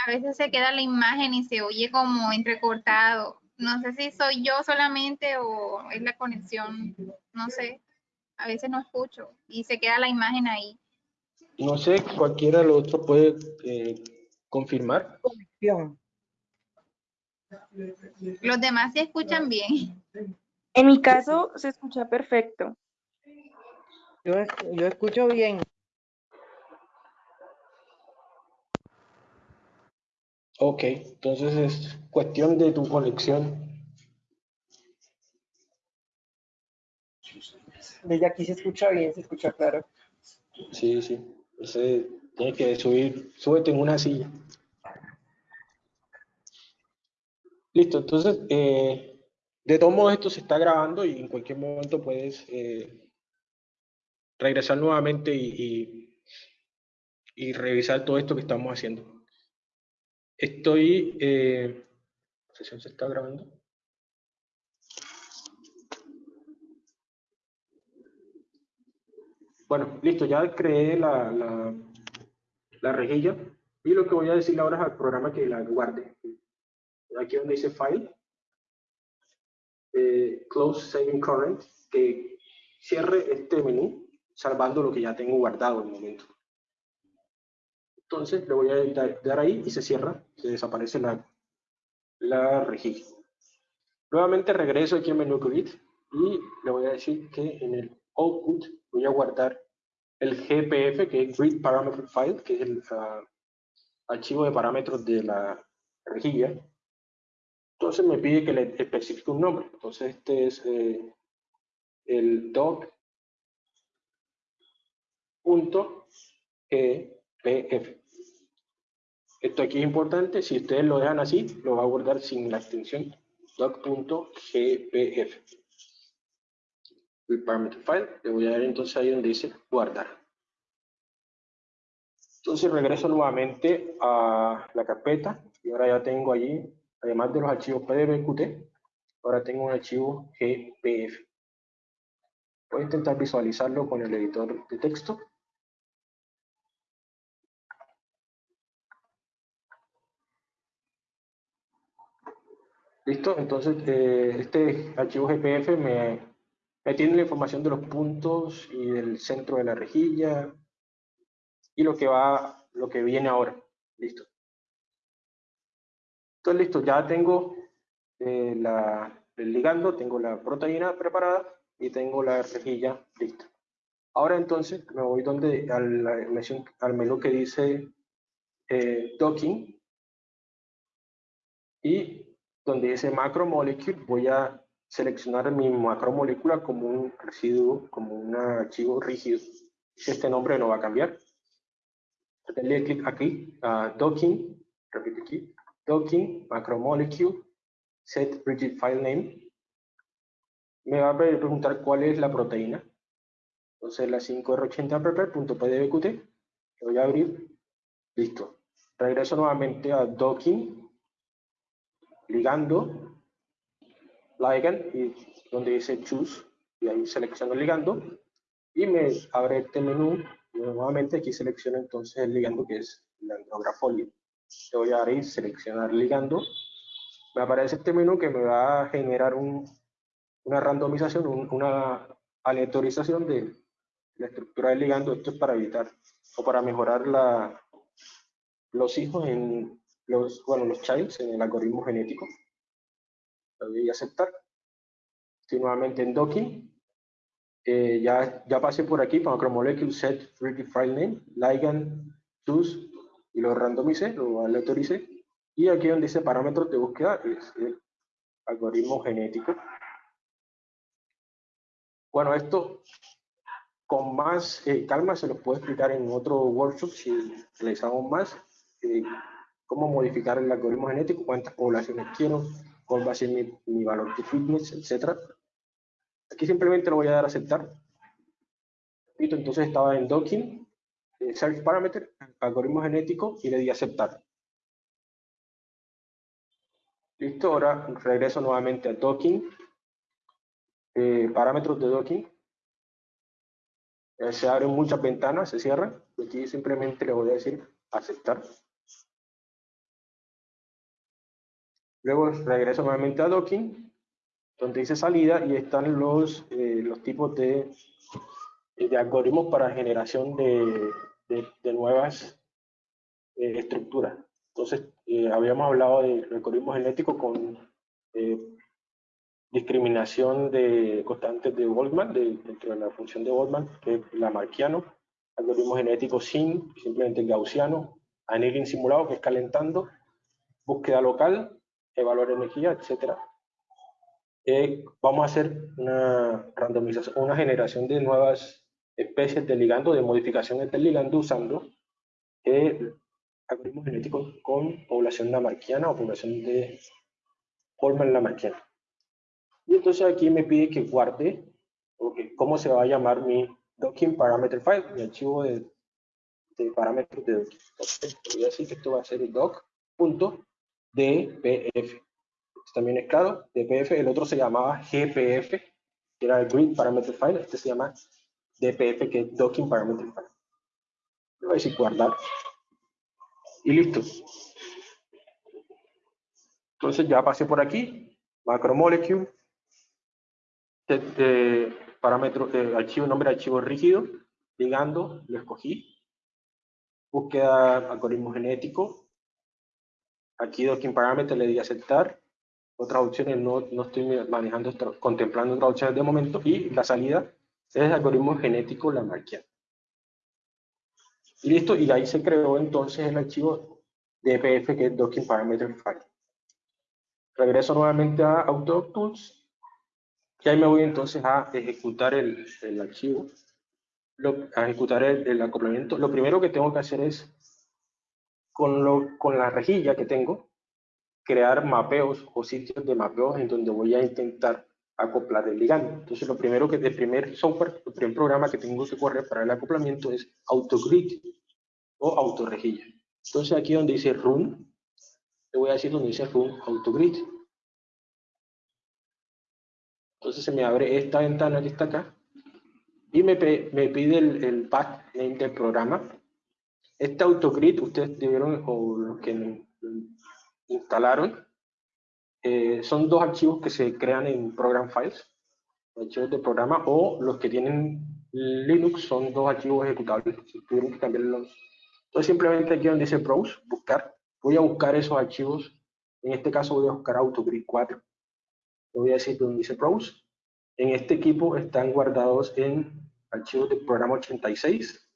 a veces se queda la imagen y se oye como entrecortado. No sé si soy yo solamente o es la conexión, no sé. A veces no escucho y se queda la imagen ahí. No sé, cualquiera de los otros puede eh, confirmar. Los demás se escuchan bien. En mi caso se escucha perfecto. Yo, yo escucho bien. Ok, entonces es cuestión de tu conexión. Desde aquí se escucha bien, se escucha claro. Sí, sí. Entonces, tienes que subir, súbete en una silla. Listo, entonces, eh, de todos modos esto se está grabando y en cualquier momento puedes eh, regresar nuevamente y, y, revisar todo esto que estamos haciendo. Estoy... Eh, ¿La sesión se está grabando? Bueno, listo, ya creé la, la, la rejilla y lo que voy a decir ahora es al programa que la guarde aquí donde dice File, eh, Close Saving Current, que cierre este menú salvando lo que ya tengo guardado en el momento. Entonces le voy a dar ahí y se cierra, se desaparece la, la rejilla. Nuevamente regreso aquí al menú grid y le voy a decir que en el output voy a guardar el GPF, que es Grid Parameter File, que es el ah, archivo de parámetros de la rejilla. Entonces me pide que le especifique un nombre. Entonces este es eh, el doc.gpf. Esto aquí es importante, si ustedes lo dejan así, lo va a guardar sin la extensión doc.gpf. Parameter file, le voy a dar entonces ahí donde dice guardar. Entonces regreso nuevamente a la carpeta y ahora ya tengo allí, además de los archivos PDBQT, ahora tengo un archivo GPF. Voy a intentar visualizarlo con el editor de texto. ¿Listo? Entonces, eh, este archivo GPF me, me tiene la información de los puntos y del centro de la rejilla y lo que va, lo que viene ahora. Listo. Entonces, listo, ya tengo eh, la, el ligando, tengo la proteína preparada y tengo la rejilla lista. Ahora entonces me voy donde, al, al menú que dice eh, docking y donde dice macromolecule voy a seleccionar mi macromolécula como un residuo, como un archivo rígido. Este nombre no va a cambiar. Denle clic aquí, a docking, repito aquí, docking, macromolecule, set rigid file name, me va a preguntar cuál es la proteína. Entonces la 5R80 prepare.pdbqt, lo voy a abrir, listo. Regreso nuevamente a docking, ligando, ligand, y donde dice choose, y ahí selecciono el ligando, y me abre este menú, y nuevamente aquí selecciono entonces el ligando que es la andrografolia. Le voy a dar ahí, seleccionar ligando, me aparece este menú que me va a generar un, una randomización, una aleatorización de la estructura del ligando. Esto es para evitar o para mejorar los hijos en los, bueno, los childs en el algoritmo genético. Lo voy a aceptar. Estoy nuevamente en docking. Eh, ya, ya pasé por aquí, para macromolecule set free file name, ligand, choose, y lo randomicé, lo aleatoricé. Y aquí donde dice parámetros de búsqueda, es el algoritmo genético. Bueno, esto con más eh, calma se lo puedo explicar en otro workshop si realizamos más. Eh, cómo modificar el algoritmo genético, cuántas poblaciones quiero, cuál va a ser mi, valor de fitness, etc. Aquí simplemente lo voy a dar a aceptar. Entonces estaba en docking, eh, search parameter, algoritmo genético y le di aceptar. Listo, ahora regreso nuevamente a docking eh, parámetros de docking. Eh, se abren muchas ventanas, se cierran. Aquí simplemente le voy a decir aceptar. Luego regreso nuevamente a docking, donde dice salida y están los, eh, los tipos de, de algoritmos para generación de, de, nuevas estructuras. Entonces, habíamos hablado de algoritmos genéticos con discriminación de constantes de Boltzmann, dentro de la función de Boltzmann, que es la marquiano, algoritmo genético sin, simplemente gaussiano, annealing simulado, que es calentando, búsqueda local, evaluar energía, etc. Eh, vamos a hacer una randomización, una generación de nuevas especies de ligando, de modificaciones del ligando usando el algoritmo genético con población lamarquiana o población de Boltzmann-lamarquiana. Y entonces aquí me pide que guarde cómo se va a llamar mi docking parameter file, mi archivo de, de parámetros de docking. Entonces, voy a decir que esto va a ser el doc.dpf. También es claro, dpf, el otro se llamaba gpf, que era el grid parameter file, este se llama dpf, que es docking parameter file. Le voy a decir guardar. Y listo. Entonces ya pasé por aquí, macromolecule, parámetro, eh, archivo, nombre de archivo rígido, ligando, lo escogí. Búsqueda algoritmo genético. Aquí docking parameter le di aceptar. Otras opciones no, no estoy manejando, contemplando otras opciones de momento. Y la salida es algoritmo genético la marqué. Y listo, y ahí se creó entonces el archivo DPF que es docking parameter file. Regreso nuevamente a Autodoc Tools y ahí me voy entonces a ejecutar el, el archivo, lo, a ejecutar el, el, acoplamiento. Lo primero que tengo que hacer es, con, lo, con la rejilla que tengo, crear mapeos o sitios de mapeos en donde voy a intentar acoplar el ligando. Entonces, lo primero que, el primer software, el primer programa que tengo que correr para el acoplamiento es AutoGrid o autorrejilla. Entonces, aquí donde dice Run, le voy a decir donde dice Run AutoGrid. Entonces, se me abre esta ventana que está acá y me, me pide el, el name del programa. Este AutoGrid, ustedes debieron, o los que instalaron, eh, son dos archivos que se crean en Program Files, archivos de programa, o los que tienen Linux son dos archivos ejecutables, tuvieron que cambiar los... Entonces simplemente aquí donde dice Browse, buscar, voy a buscar esos archivos, en este caso voy a buscar AutoGrid 4, le voy a decir donde dice Browse, en este equipo están guardados en archivos de programa 86,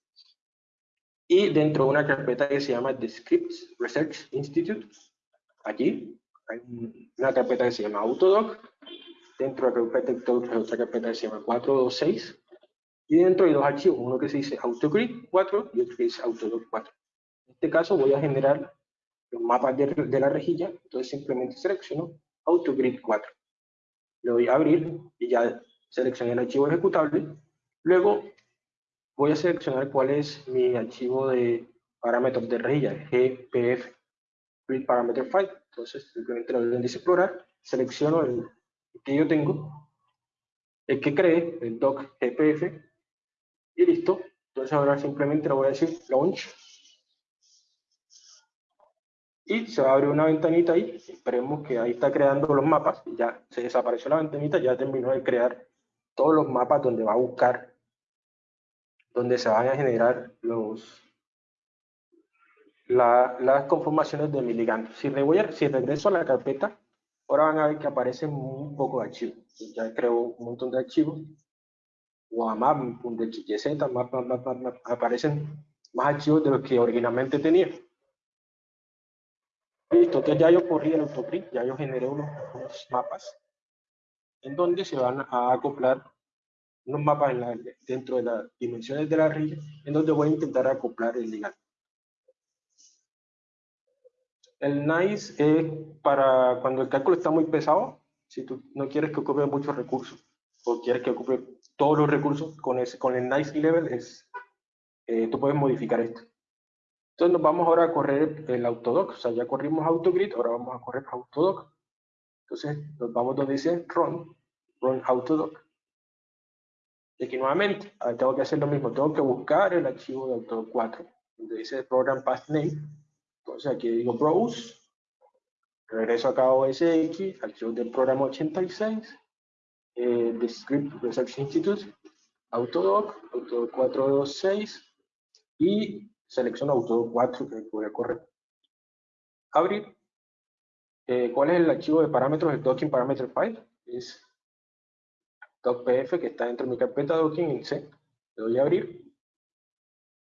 y dentro de una carpeta que se llama The Scripts Research Institute, aquí hay una carpeta que se llama Autodoc, dentro de la carpeta hay otra carpeta que se llama 426, y dentro hay dos archivos, uno que se dice AutoGrid 4 y otro que dice Autodoc 4. En este caso voy a generar los mapas de, de la rejilla, entonces simplemente selecciono AutoGrid 4. Le doy a abrir y ya seleccioné el archivo ejecutable. Luego voy a seleccionar cuál es mi archivo de parámetros de rejilla, GPF, Grid Parameter File. Entonces, simplemente lo doy en dice explorar, selecciono el, que yo tengo, el que cree, el doc GPF, y listo. Entonces ahora simplemente le voy a decir launch. Y se va a abrir una ventanita ahí, esperemos que ahí está creando los mapas, ya se desapareció la ventanita, ya terminó de crear todos los mapas donde va a buscar, donde se van a generar los, la, las conformaciones de mi ligando. Si, si regreso a la carpeta, ahora van a ver que aparecen un poco de archivos. Ya creo un montón de archivos. WAMAP, .xyz, map, map, map, map, aparecen más archivos de los que originalmente tenía. Listo, entonces ya yo corrí el autoprint, ya yo generé unos, unos, mapas en donde se van a acoplar unos mapas en la, dentro de las dimensiones de la rilla, en donde voy a intentar acoplar el ligando. El NICE es para cuando el cálculo está muy pesado, si tú no quieres que ocupe muchos recursos, o quieres que ocupe todos los recursos, con, ese, con el NICE level es, eh, tú puedes modificar esto. Entonces nos vamos ahora a correr el autodoc, o sea, ya corrimos autogrid, ahora vamos a correr autodoc. Entonces nos vamos donde dice run, run autodoc. Y aquí nuevamente, ahora tengo que hacer lo mismo, tengo que buscar el archivo de autodoc 4, donde dice program path name, entonces aquí digo browse, regreso acá a OSX, archivo del programa 86, eh, the Script Research Institute, Autodoc, Autodoc 426 y selecciono Autodoc 4 que voy a correr. Abrir. Eh, ¿Cuál es el archivo de parámetros? El docking parameter file. Es docpf que está dentro de mi carpeta docking en C. Le doy a abrir.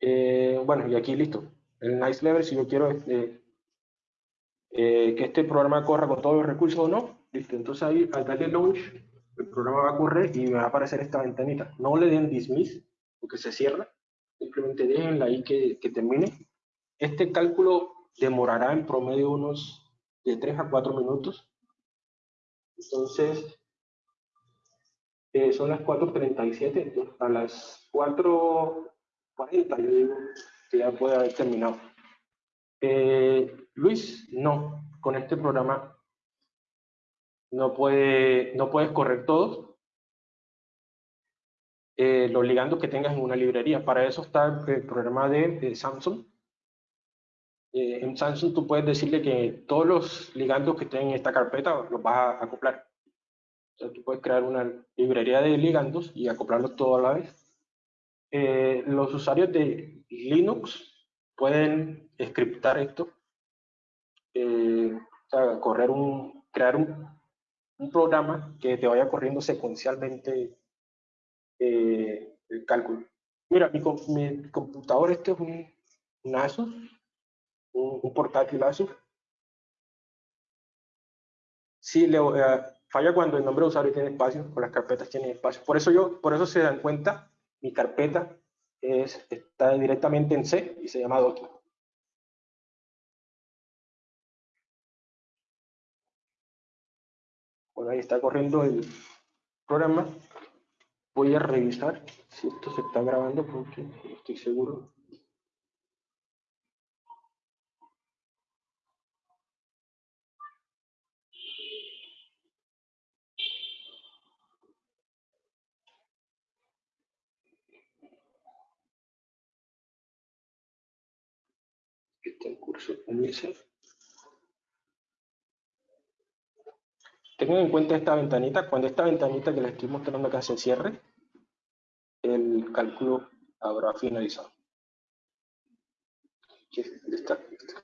Eh, bueno, y aquí listo el nice level, si yo quiero este, eh, que este programa corra con todos los recursos o no, listo, entonces ahí al darle launch, el programa va a correr y me va a aparecer esta ventanita. No le den dismiss, porque se cierra, simplemente déjenla ahí que, que termine. Este cálculo demorará en promedio unos de 3 a 4 minutos. Entonces, eh, son las 4.37, a las 4.40 yo digo, ya puede haber terminado. Eh, Luis, no, con este programa no, puede, no puedes correr todos eh, los ligandos que tengas en una librería. Para eso está el programa de, Samsung. Eh, en Samsung tú puedes decirle que todos los ligandos que estén en esta carpeta los vas a acoplar. Entonces tú puedes crear una librería de ligandos y acoplarlos todo a la vez. Eh, los usuarios de Linux pueden scriptar esto, eh, o sea, correr un, crear un, un, programa que te vaya corriendo secuencialmente eh, el cálculo. Mira, mi, mi, computador este es un, un Asus, un, un portátil Asus, sí le, falla cuando el nombre de usuario tiene espacio o las carpetas tienen espacio. Por eso yo, por eso se dan cuenta, mi carpeta es, está directamente en C y se llama Doki. Bueno, ahí está corriendo el programa. Voy a revisar si esto se está grabando porque no estoy seguro. En curso. Tengan en cuenta esta ventanita, cuando esta ventanita que les estoy mostrando acá se cierre, el cálculo habrá finalizado. Está, está.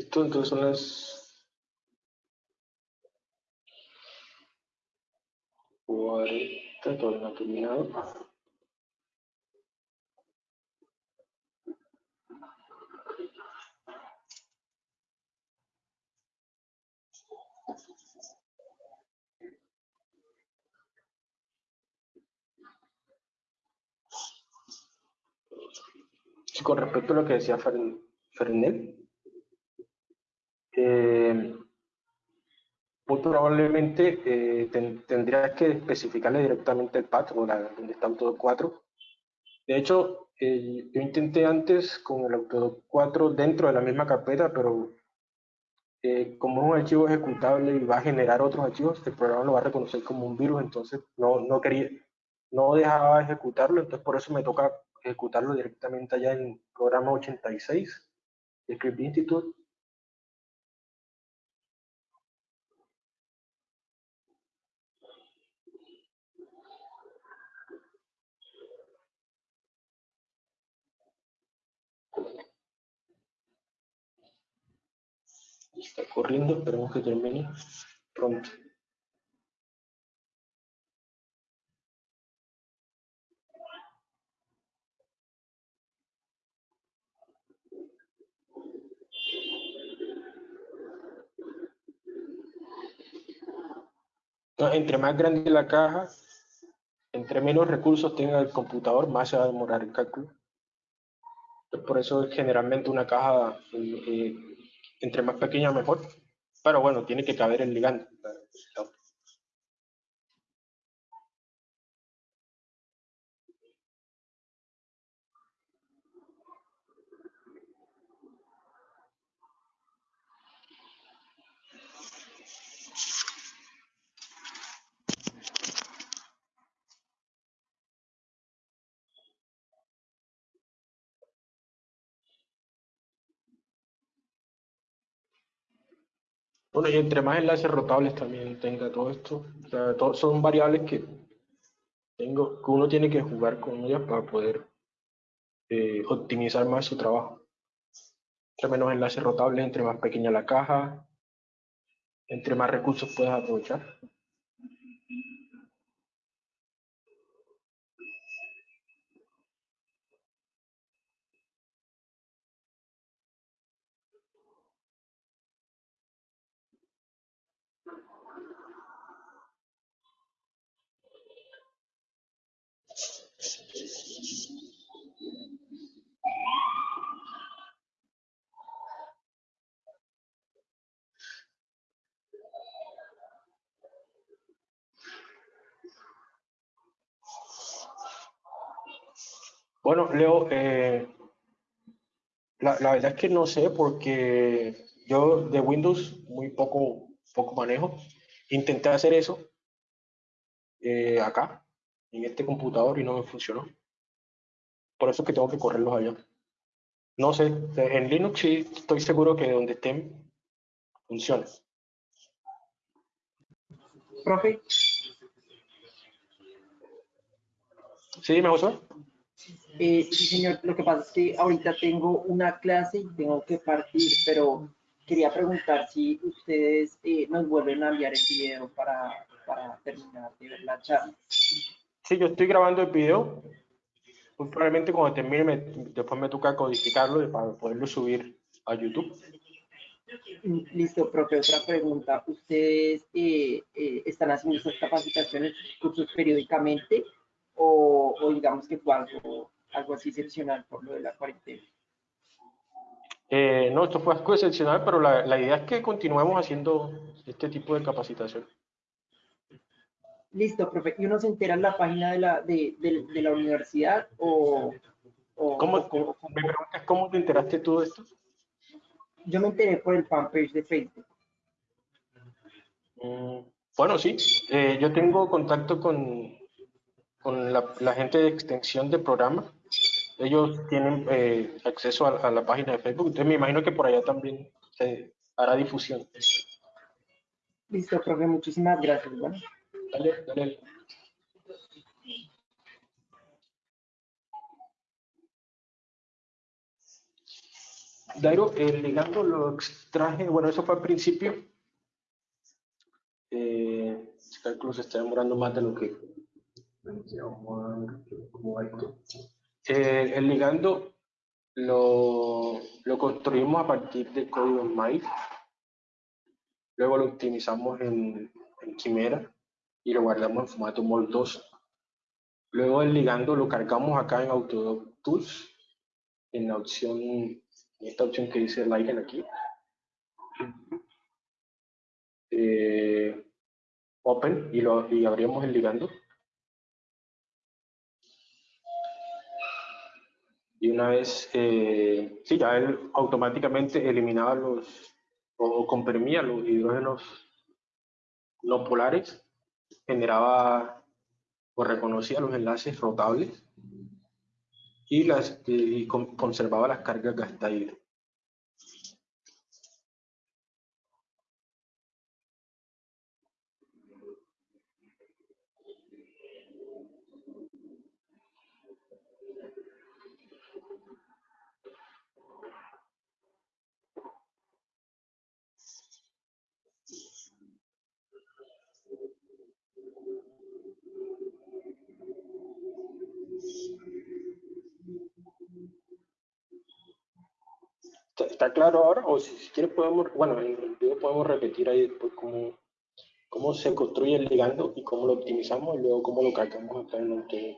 Listo, entonces son las cuarenta, todavía no ha terminado. Con respecto a lo que decía Fernel, eh, muy probablemente eh, ten, tendrías que especificarle directamente el path o la, donde está Autodoc 4. De hecho, eh, yo intenté antes con el Autodoc 4 dentro de la misma carpeta, pero eh, como un archivo ejecutable y va a generar otros archivos, el programa lo va a reconocer como un virus, entonces no, no quería, no dejaba ejecutarlo, entonces por eso me toca ejecutarlo directamente allá en programa 86 de Script Institute está corriendo, esperemos que termine pronto. Entre más grande la caja, entre menos recursos tenga el computador, más se va a demorar el cálculo. Por eso generalmente una caja eh, entre más pequeña mejor, pero bueno, tiene que caber el ligando. Bueno, y entre más enlaces rotables también tenga todo esto, o sea, todo, son variables que tengo, que uno tiene que jugar con ellas para poder eh, optimizar más su trabajo. Entre menos enlaces rotables, entre más pequeña la caja, entre más recursos puedas aprovechar. Bueno, Leo, eh, la, la verdad es que no sé porque yo de Windows muy poco, poco manejo. Intenté hacer eso eh, acá, en este computador, y no me funcionó. Por eso es que tengo que correrlos allá. No sé, en Linux sí estoy seguro que donde estén funciona. Profe, ¿Sí, me gustó? Eh, sí, señor, lo que pasa es que ahorita tengo una clase y tengo que partir, pero quería preguntar si ustedes eh, nos vuelven a enviar el video para, para terminar de ver la charla. Sí, yo estoy grabando el video. Muy probablemente cuando termine, me- después me toca codificarlo para poderlo subir a YouTube. Mm, Listo, profe, otra pregunta. ¿Ustedes eh, eh, están haciendo estas capacitaciones, cursos periódicamente o, o digamos que fue algo, algo así excepcional por lo de la cuarentena? Eh, no, esto fue algo excepcional, pero la, la idea es que continuemos haciendo este tipo de capacitación. Listo, profe. ¿Y uno se entera en la página de la, de, de- de la universidad o, o- ¿Cómo, o cómo- me preguntas cómo te enteraste tú de esto? Yo me enteré por el fanpage de Facebook. Mm, Bueno, sí, eh, yo tengo contacto con, con la, la gente de extensión de programa. Ellos tienen eh, acceso a, a la página de Facebook, entonces me imagino que por allá también se hará difusión. Listo, profe. Muchísimas gracias. Bueno. Dale, dale. Dairo, el ligando lo extraje, bueno, eso fue al principio. Eh, este cálculo se está demorando más de lo que ¿Cómo va esto? Eh, el ligando lo, lo construimos a partir de código en. Luego lo optimizamos en, en Quimera y lo guardamos en formato MOL2. Luego el ligando lo cargamos acá en Autodoc Tools, en la opción, en esta opción que dice Ligand aquí. Eh, open y, lo, y abrimos el ligando. Y una vez, eh, sí, ya él automáticamente eliminaba los, o, comprimía los hidrógenos no polares, generaba o reconocía los enlaces rotables y, las, y con- conservaba las cargas gastables. ¿Está, está claro ahora? O si, quieres podemos, bueno, en el video podemos repetir ahí después cómo, cómo se construye el ligando y cómo lo optimizamos y luego cómo lo cargamos acá en Autodoc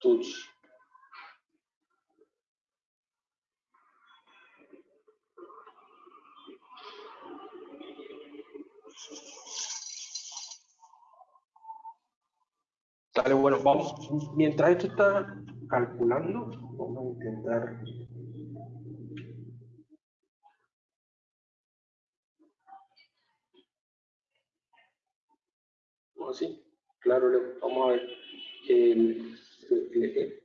Tools. Dale, bueno, vamos. Mientras esto está calculando, vamos a intentar. Oh, sí, claro, vamos a ver. El- el-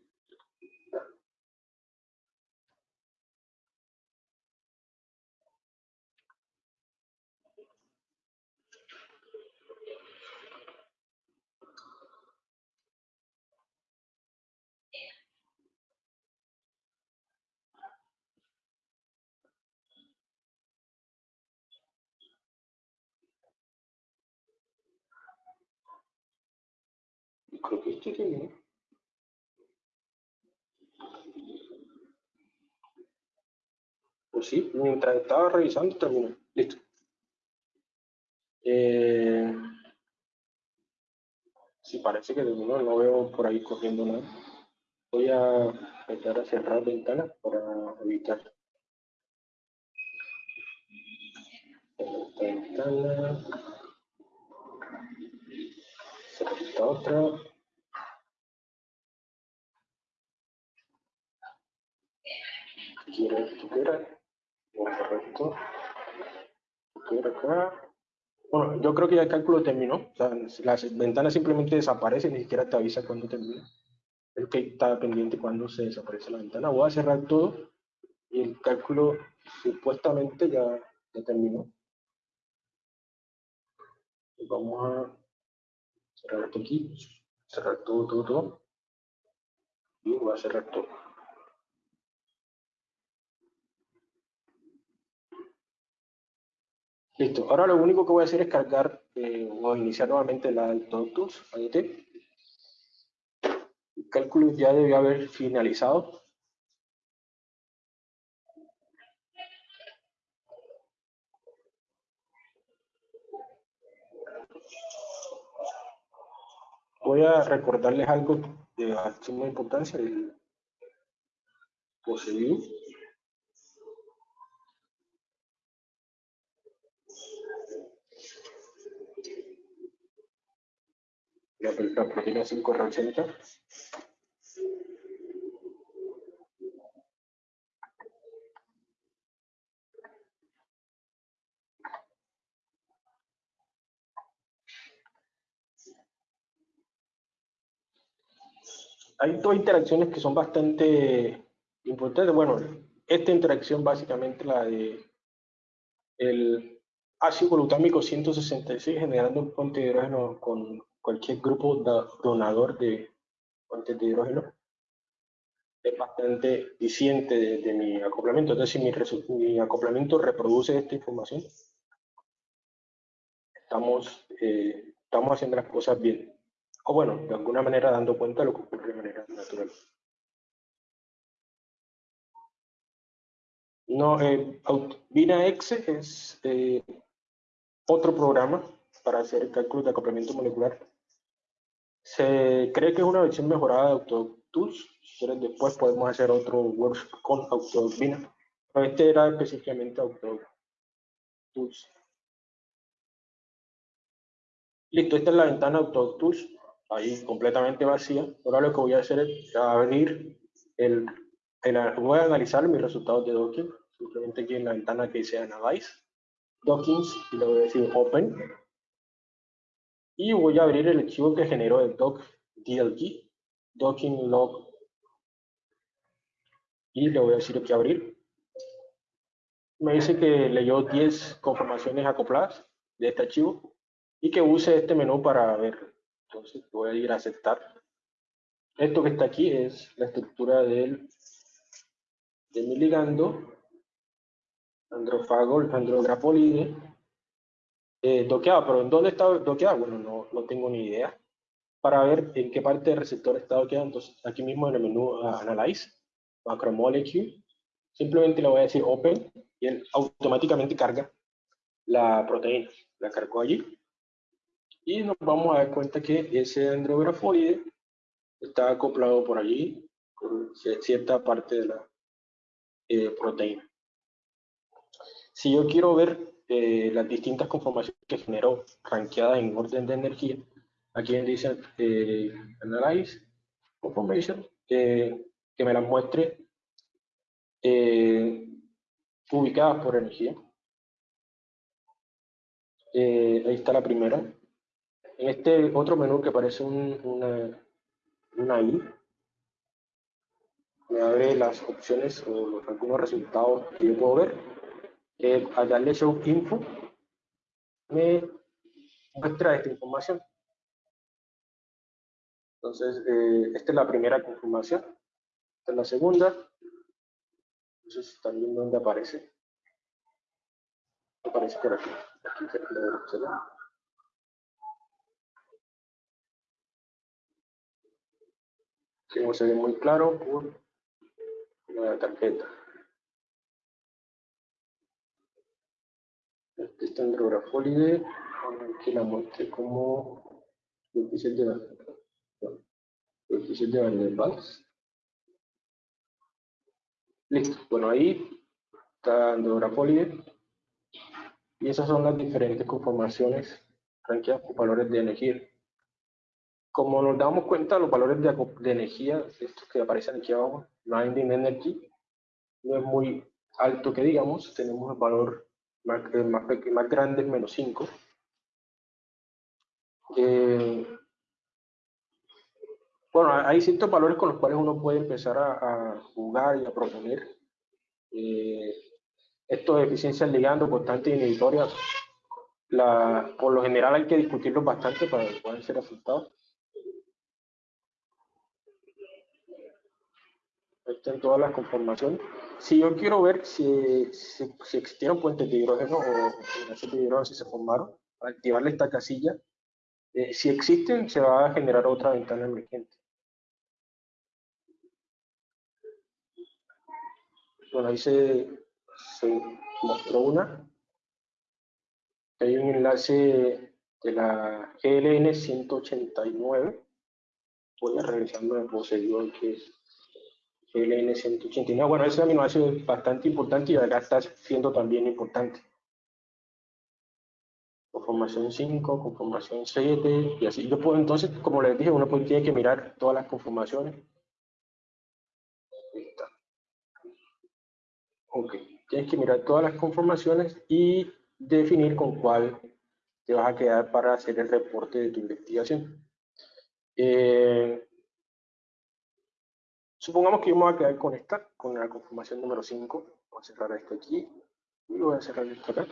creo que esto terminó. Pues sí, mientras estaba revisando terminó. Listo. Eh, sí, parece que terminó, no veo por ahí corriendo nada. Voy a empezar a cerrar ventanas para evitar. Esta ventana. Esta otra. Bueno, yo creo que ya el cálculo terminó, o sea, las ventanas simplemente desaparecen, ni siquiera te avisa cuando termina. El que está pendiente cuando se desaparece la ventana. Voy a cerrar todo y el cálculo supuestamente ya, ya terminó. Vamos a cerrar esto aquí, cerrar todo, todo, todo. Y voy a cerrar todo. Listo, ahora lo único que voy a hacer es cargar eh, o iniciar nuevamente la Tools ADT. El cálculo ya debió haber finalizado. Voy a recordarles algo de suma importancia, el poseído. La, la proteína 5R80. hay dos interacciones que son bastante importantes. Bueno, esta interacción básicamente la de el ácido glutámico 166 generando un puente hidrógeno con cualquier grupo donador de puentes de hidrógeno es bastante diciente de, mi acoplamiento. Si mi, mi, acoplamiento reproduce esta información, estamos, eh, estamos haciendo las cosas bien o bueno, de alguna manera dando cuenta de lo que ocurre de manera natural. No, eh, VinaX es eh, otro programa para hacer cálculos de acoplamiento molecular. Se cree que es una versión mejorada de AutoTools. Si después podemos hacer otro workshop con AutoVina. Pero este era específicamente AutoTools. Listo, esta es la ventana AutoTools ahí completamente vacía. Ahora lo que voy a hacer es abrir el, voy a analizar mis resultados de docking, simplemente aquí en la ventana que dice Analyze, Dockings, y le voy a decir Open. Y voy a abrir el archivo que generó el doc DLG, docking log. Y le voy a decir aquí abrir. Me dice que leyó 10 conformaciones acopladas de este archivo y que use este menú para ver entonces voy a ir a aceptar. Esto que está aquí es la estructura del, de mi ligando, androfago, andrograpolide, eh, doqueado. ¿Pero en dónde está doqueado? Bueno, no, no tengo ni idea. Para ver en qué parte del receptor está doqueado, entonces aquí mismo en el menú Analyze, Macromolecule, simplemente le voy a decir Open y él automáticamente carga la proteína. La cargo allí y nos vamos a dar cuenta que ese dendrografoide está acoplado por allí con cierta parte de la eh, proteína. Si yo quiero ver eh, las distintas conformaciones que generó ranqueadas en orden de energía, aquí dice eh, Analyze Conformation, que me las muestre ubicadas por energía. ahí está la primera, en este otro menú que parece un, una, una I, me abre las opciones o algunos resultados que yo puedo ver. Eh, al darle Show Info, me muestra esta información. Entonces, eh, esta es la primera confirmación. Esta es la segunda. Entonces, también donde aparece. Aparece por aquí. aquí que no se ve muy claro por la tarjeta. Está en Drografolide, que la muestre como de coeficiente de Van der Listo, bueno ahí está Drografolide y esas son las diferentes conformaciones ranqueadas por valores de energía. Como nos damos cuenta, los valores de, energía, estos que aparecen aquí abajo, Binding Energy, no es muy alto que digamos, tenemos el valor más, más, más grande, menos 5. Eh, bueno, hay ciertos valores con los cuales uno puede empezar a, jugar y a proponer. Eh, esto de eficiencia ligando, constante y inhibitoria, la, por lo general hay que discutirlos bastante para que puedan ser aceptados. Están todas las conformaciones. Si yo quiero ver si, si, si existieron puentes de hidrógeno o generación de hidrógeno, si se formaron, activarle esta casilla, eh, si existen, se va a generar otra ventana emergente. Bueno, ahí se, se mostró una. Hay un enlace de la GLN 189. Voy a revisando el procedimiento que es GLN 189. Bueno, ese aminoácido es bastante importante y acá está siendo también importante. Conformación 5, conformación 7, y así. Yo puedo, entonces, como les dije, uno tiene que mirar todas las conformaciones. Ahí está. Ok, tienes que mirar todas las conformaciones y definir con cuál te vas a quedar para hacer el reporte de tu investigación. Eh, supongamos que yo me voy a quedar con esta, con la conformación número 5. Voy a cerrar esto aquí y voy a cerrar esto acá.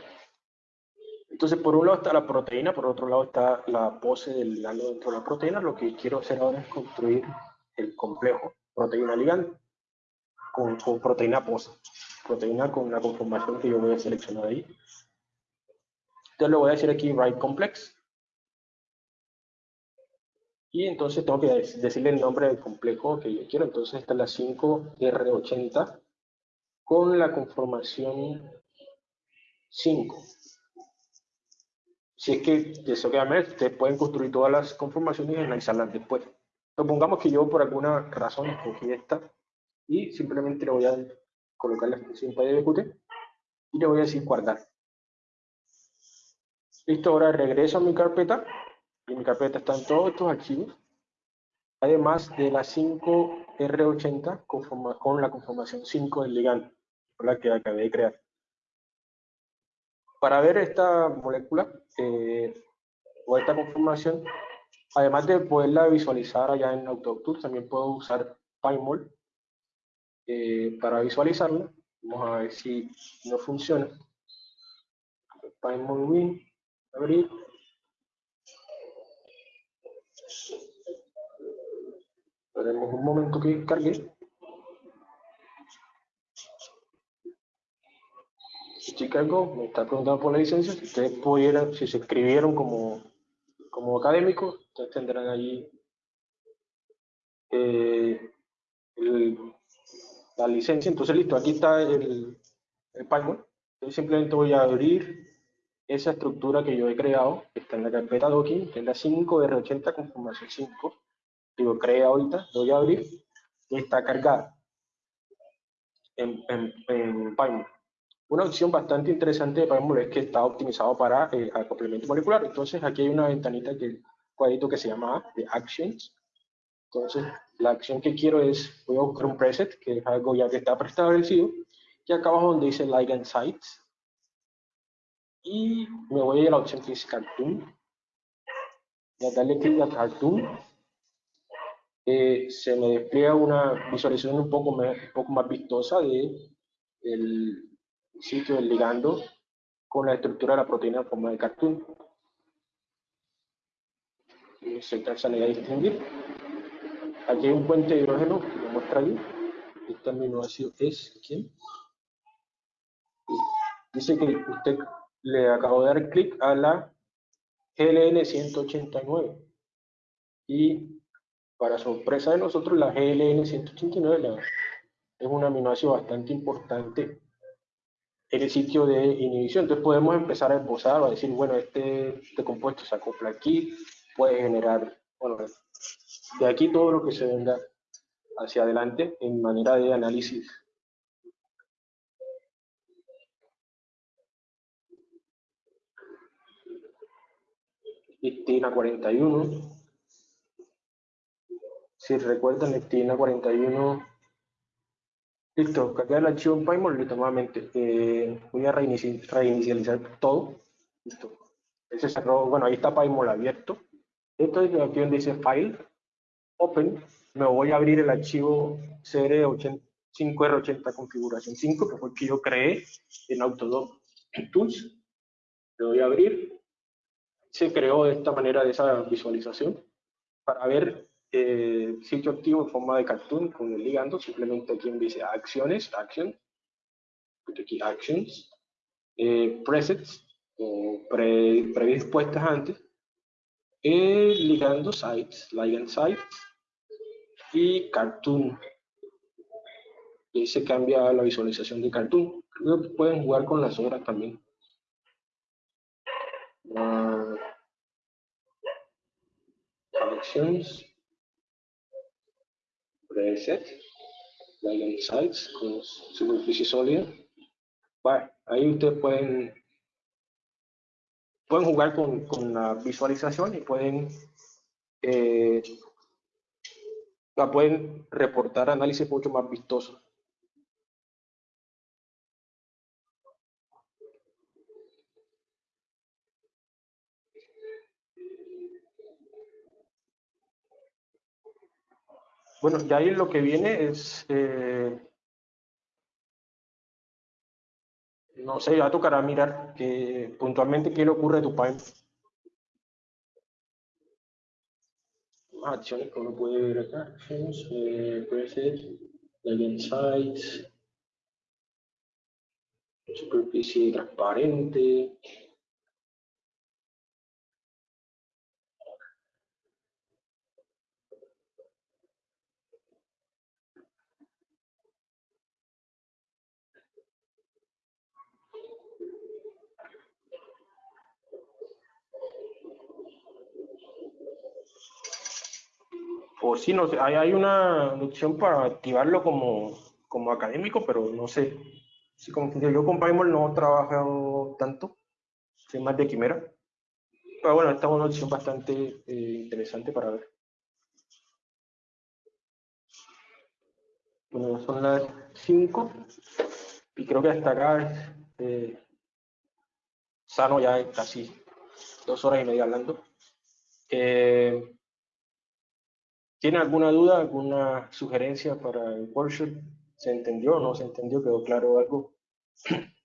Entonces, por un lado está la proteína, por otro lado está la pose del ligando dentro de la proteína. Lo que quiero hacer ahora es construir el complejo proteína-ligando con, con proteína pose proteína con la conformación que yo voy a seleccionar ahí. Entonces le voy a decir aquí write complex. Y entonces tengo que decirle el nombre del complejo que yo quiero. Entonces esta es la 5R80 con la conformación 5. Si es que desgraciadamente ustedes pueden construir todas las conformaciones y analizarlas después. Supongamos que yo por alguna razón escogí esta y simplemente le voy a colocar la función PyDBQT y le voy a decir guardar. Listo, ahora regreso a mi carpeta en mi carpeta están todos estos archivos, además de la 5R80 con la conformación 5 del ligando, la que acabé de crear. Para ver esta molécula eh, o esta conformación, además de poderla visualizar allá en AutoDoctor, también puedo usar PyMol eh, para visualizarlo. Vamos a ver si no funciona. Win, abrir. Esperemos un momento que cargue. Si cargo, me está preguntando por la licencia. Si ustedes pudieran, si se escribieron como, como académicos, ustedes tendrán allí eh, la licencia. Entonces, listo, aquí está el, el Python. Yo simplemente voy a abrir esa estructura que yo he creado, que está en la carpeta docking, que es la 5R80 conformación 5. Digo, crea ahorita, voy a abrir y está cargada en, en, en Python. Una opción bastante interesante de Python es que está optimizado para el acoplamiento molecular. Entonces, aquí hay una ventanita que cuadrito que se llama de Actions. Entonces, la acción que quiero es, voy a buscar un preset, que es algo ya que está preestablecido, y acá abajo donde dice Ligand Sites, y me voy a ir a la opción que dice Cartoon, y a darle clic a Cartoon, eh, se me despliega una visualización un poco, más, un poco más vistosa de el sitio del ligando con la estructura de la proteína en forma de cartoon. Y se alcanza a distinguir. Aquí hay un puente de hidrógeno que lo muestra ahí. Este aminoácido es ¿quién? Dice que usted le acabo de dar clic a la GLN 189 y para sorpresa de nosotros la GLN 189 es un aminoácido bastante importante en el sitio de inhibición. Entonces podemos empezar a esbozar a decir, bueno, este, este compuesto se acopla aquí, puede generar, bueno, de aquí todo lo que se venga hacia adelante en manera de análisis. Lectina 41. Si recuerdan, lectina 41 Listo, cargar el archivo en PyMol, listo, nuevamente. Eh, voy a reinici- reinicializar todo. Listo. Ese cerró, bueno, ahí está PyMol abierto. Entonces, aquí donde dice File, Open, me voy a abrir el archivo CR5R80 configuración 5, que fue el que yo creé en Autodoc Tools. Le voy a abrir. Se creó de esta manera, de esa visualización, para ver eh, sitio activo en forma de cartoon con el ligando. Simplemente aquí donde dice Acciones, Action, aquí Actions, eh, Presets, o pre, predispuestas antes, eh, ligando sites, ligand sites y cartoon. Y se cambia la visualización de cartoon. Creo que pueden jugar con las horas también. Ah, actions, preset, ligand sites con superficie sólida. Bueno, ahí ustedes pueden pueden jugar con, con la visualización y pueden eh, la pueden reportar análisis mucho más vistosos. Bueno, ya ahí lo que viene es, eh, no sé, ya tocará mirar que, puntualmente qué le ocurre a tu pipe. Acciones que uno puede ver acá, actions, eh, preset, legend sites, superficie transparente, O sí, no sé, hay, hay una opción para activarlo como, como académico, pero no sé. Sí, como yo con PyMol no he trabajado tanto, soy más de Quimera. Pero bueno, esta es una opción bastante eh, interesante para ver. Bueno, son las 5 y creo que hasta acá eh, sano ya casi dos horas y media hablando. Eh, ¿Tiene alguna duda, alguna sugerencia para el workshop? ¿Se entendió o no se entendió? ¿Quedó claro algo? [clears throat]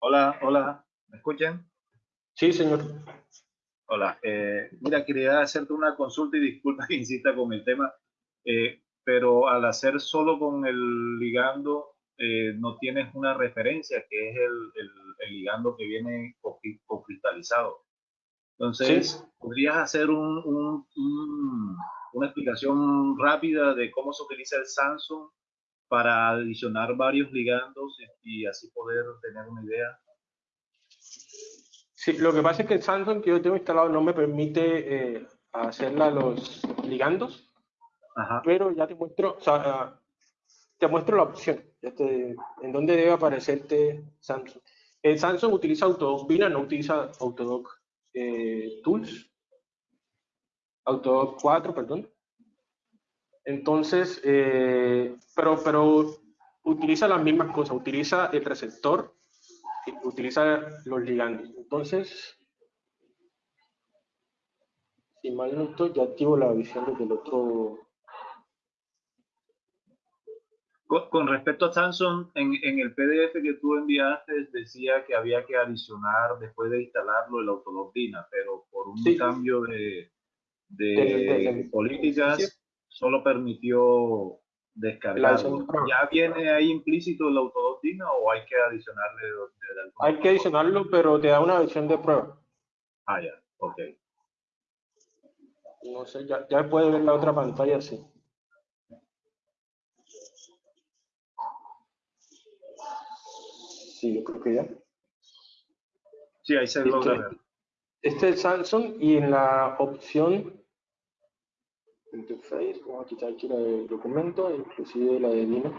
Hola, hola, ¿me escuchan? Sí, señor. Hola, eh, mira, quería hacerte una consulta y disculpa [laughs] que insista con el tema, eh, pero al hacer solo con el ligando, eh, no tienes una referencia que es el, el, el ligando que viene cristalizado. Entonces, Sí. ¿podrías hacer un, un- un- una explicación rápida de cómo se utiliza el Samsung para adicionar varios ligandos y, y así poder tener una idea? Sí, lo que pasa es que el Samsung que yo tengo instalado no me permite eh, hacerla los ligandos, Ajá. pero ya te muestro, o sea, te muestro la opción, en dónde debe aparecerte Samsung. El Samsung utiliza Autodoc Vina, no utiliza Autodoc eh, Tools, Autodoc 4, perdón. Entonces, eh, pero, pero utiliza las mismas cosas, utiliza el receptor, utiliza los ligandos. Entonces, si mal no estoy, ya activo la visión desde el otro. Con, con respecto a Samsung, en, en el PDF que tú enviaste decía que había que adicionar después de instalarlo el Autologdina, pero por un Sí. cambio de, de del- políticas sí. solo permitió descargarlo. de. ¿Ya viene ahí implícito el Autologdina o hay que adicionarle de, de Hay que adicionarlo, pero te da una versión de prueba. Ah, ya, ok. No sé, ya, ya puede ver la otra pantalla, sí. Sí, yo creo que ya. Sí, ahí se este, logra ver. Este es Samsung y en la opción interface, vamos a quitar aquí la del documento, inclusive la de Dino.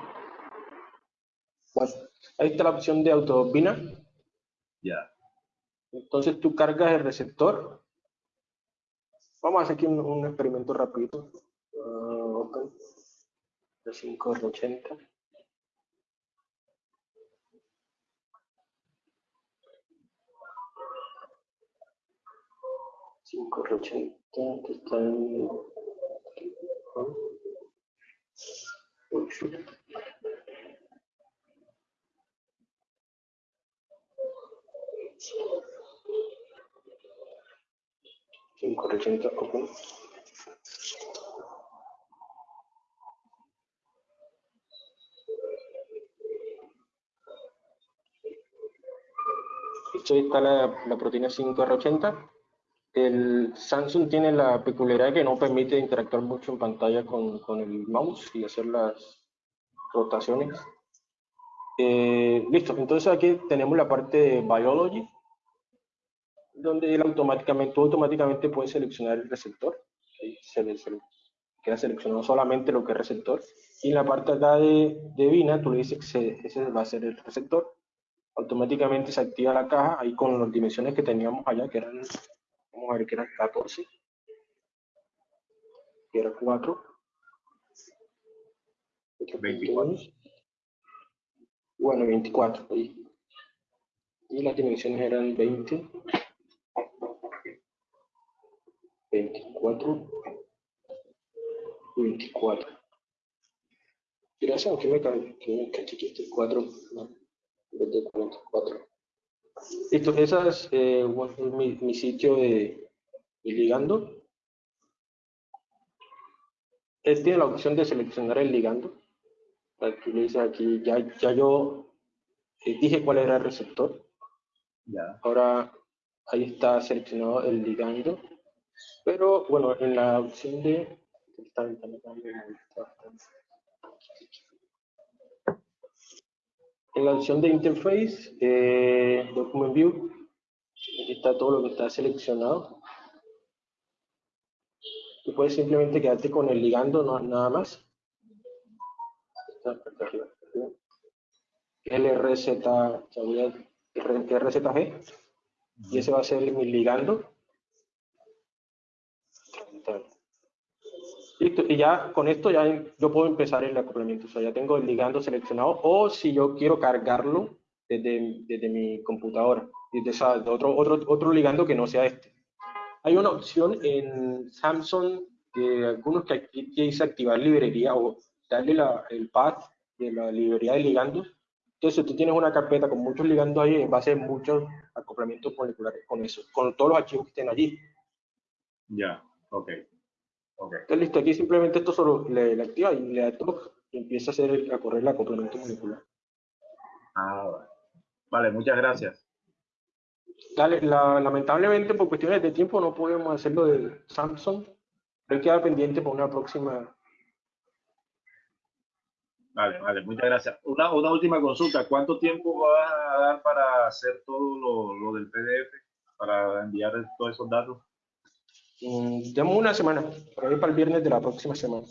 Bueno, ahí está la opción de autobina. Ya. Entonces tú cargas el receptor. Vamos a hacer aquí un, un experimento rapidito. Uh. De 580. 580 que está en 8. Cinco ochenta, ok. Esto está la, la proteína 5R80. El Samsung tiene la peculiaridad que no permite interactuar mucho en pantalla con, con el mouse y hacer las rotaciones. Eh, listo, entonces aquí tenemos la parte de Biology, donde él automáticamente, tú automáticamente puedes seleccionar el receptor. Ahí se, le- queda seleccionado solamente lo que es receptor. Y en la parte acá de, de Vina, tú le dices que se- ese va a ser el receptor. Automáticamente se activa la caja ahí con las dimensiones que teníamos allá, que eran, vamos a ver, que eran 14, que era 4. 24. Bueno, 24. ahí. Y las dimensiones eran 20, 24, 24. Gracias, aunque me cae, que me cae que este 4, no, en vez de 44. Listo, ese es eh, mi, mi sitio de, de ligando. Él tiene la opción de seleccionar el ligando. Aquí le dice aquí, ya, ya yo eh, dije cuál era el receptor. Ya. Ahora ahí está seleccionado el ligando. Pero bueno, en la opción de. está bien, está bien, está bien, está bastante. En la opción de interface, eh, document view, aquí está todo lo que está seleccionado. Tú puedes simplemente quedarte con el ligando, no, nada más. LRZ, RZG, y ese va a ser mi ligando. Listo, y ya con esto ya yo puedo empezar el acoplamiento, o sea, ya tengo el ligando seleccionado, o si yo quiero cargarlo desde, desde mi computadora, desde esa- de otro, otro, otro ligando que no sea este. Hay una opción en Samsung de algunos que aquí dice activar librería o darle la- el path de la librería de ligandos. Entonces, si tú tienes una carpeta con muchos ligandos ahí, va a ser muchos acoplamientos moleculares con eso, con todos los archivos que estén allí. Ya. Ok. Ok. Entonces, listo, aquí simplemente esto solo le, le activa y le da toque y empieza a, hacer a correr el acoplamiento molecular. Ah, vale. Vale, muchas gracias. Dale, la- lamentablemente por cuestiones de tiempo no podemos hacerlo de Samsung, pero queda pendiente para una próxima. Vale, vale, muchas gracias. Una, una última consulta. ¿Cuánto tiempo vas a dar para hacer todo lo, lo del PDF, para enviar todos esos datos? Mm, Demos una semana, por ahí para el viernes de la próxima semana.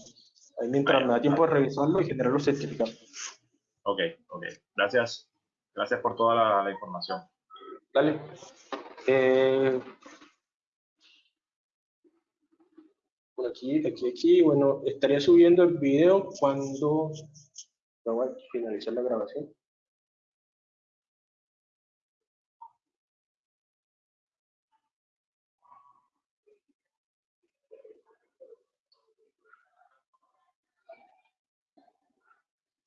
Ahí mientras me da tiempo de revisarlo y generar los certificados. Ok, ok. Gracias. Gracias por toda la, la información. Dale. Eh, por aquí, aquí, aquí, bueno, estaría subiendo el video cuando... Ya voy a finalizar la grabación.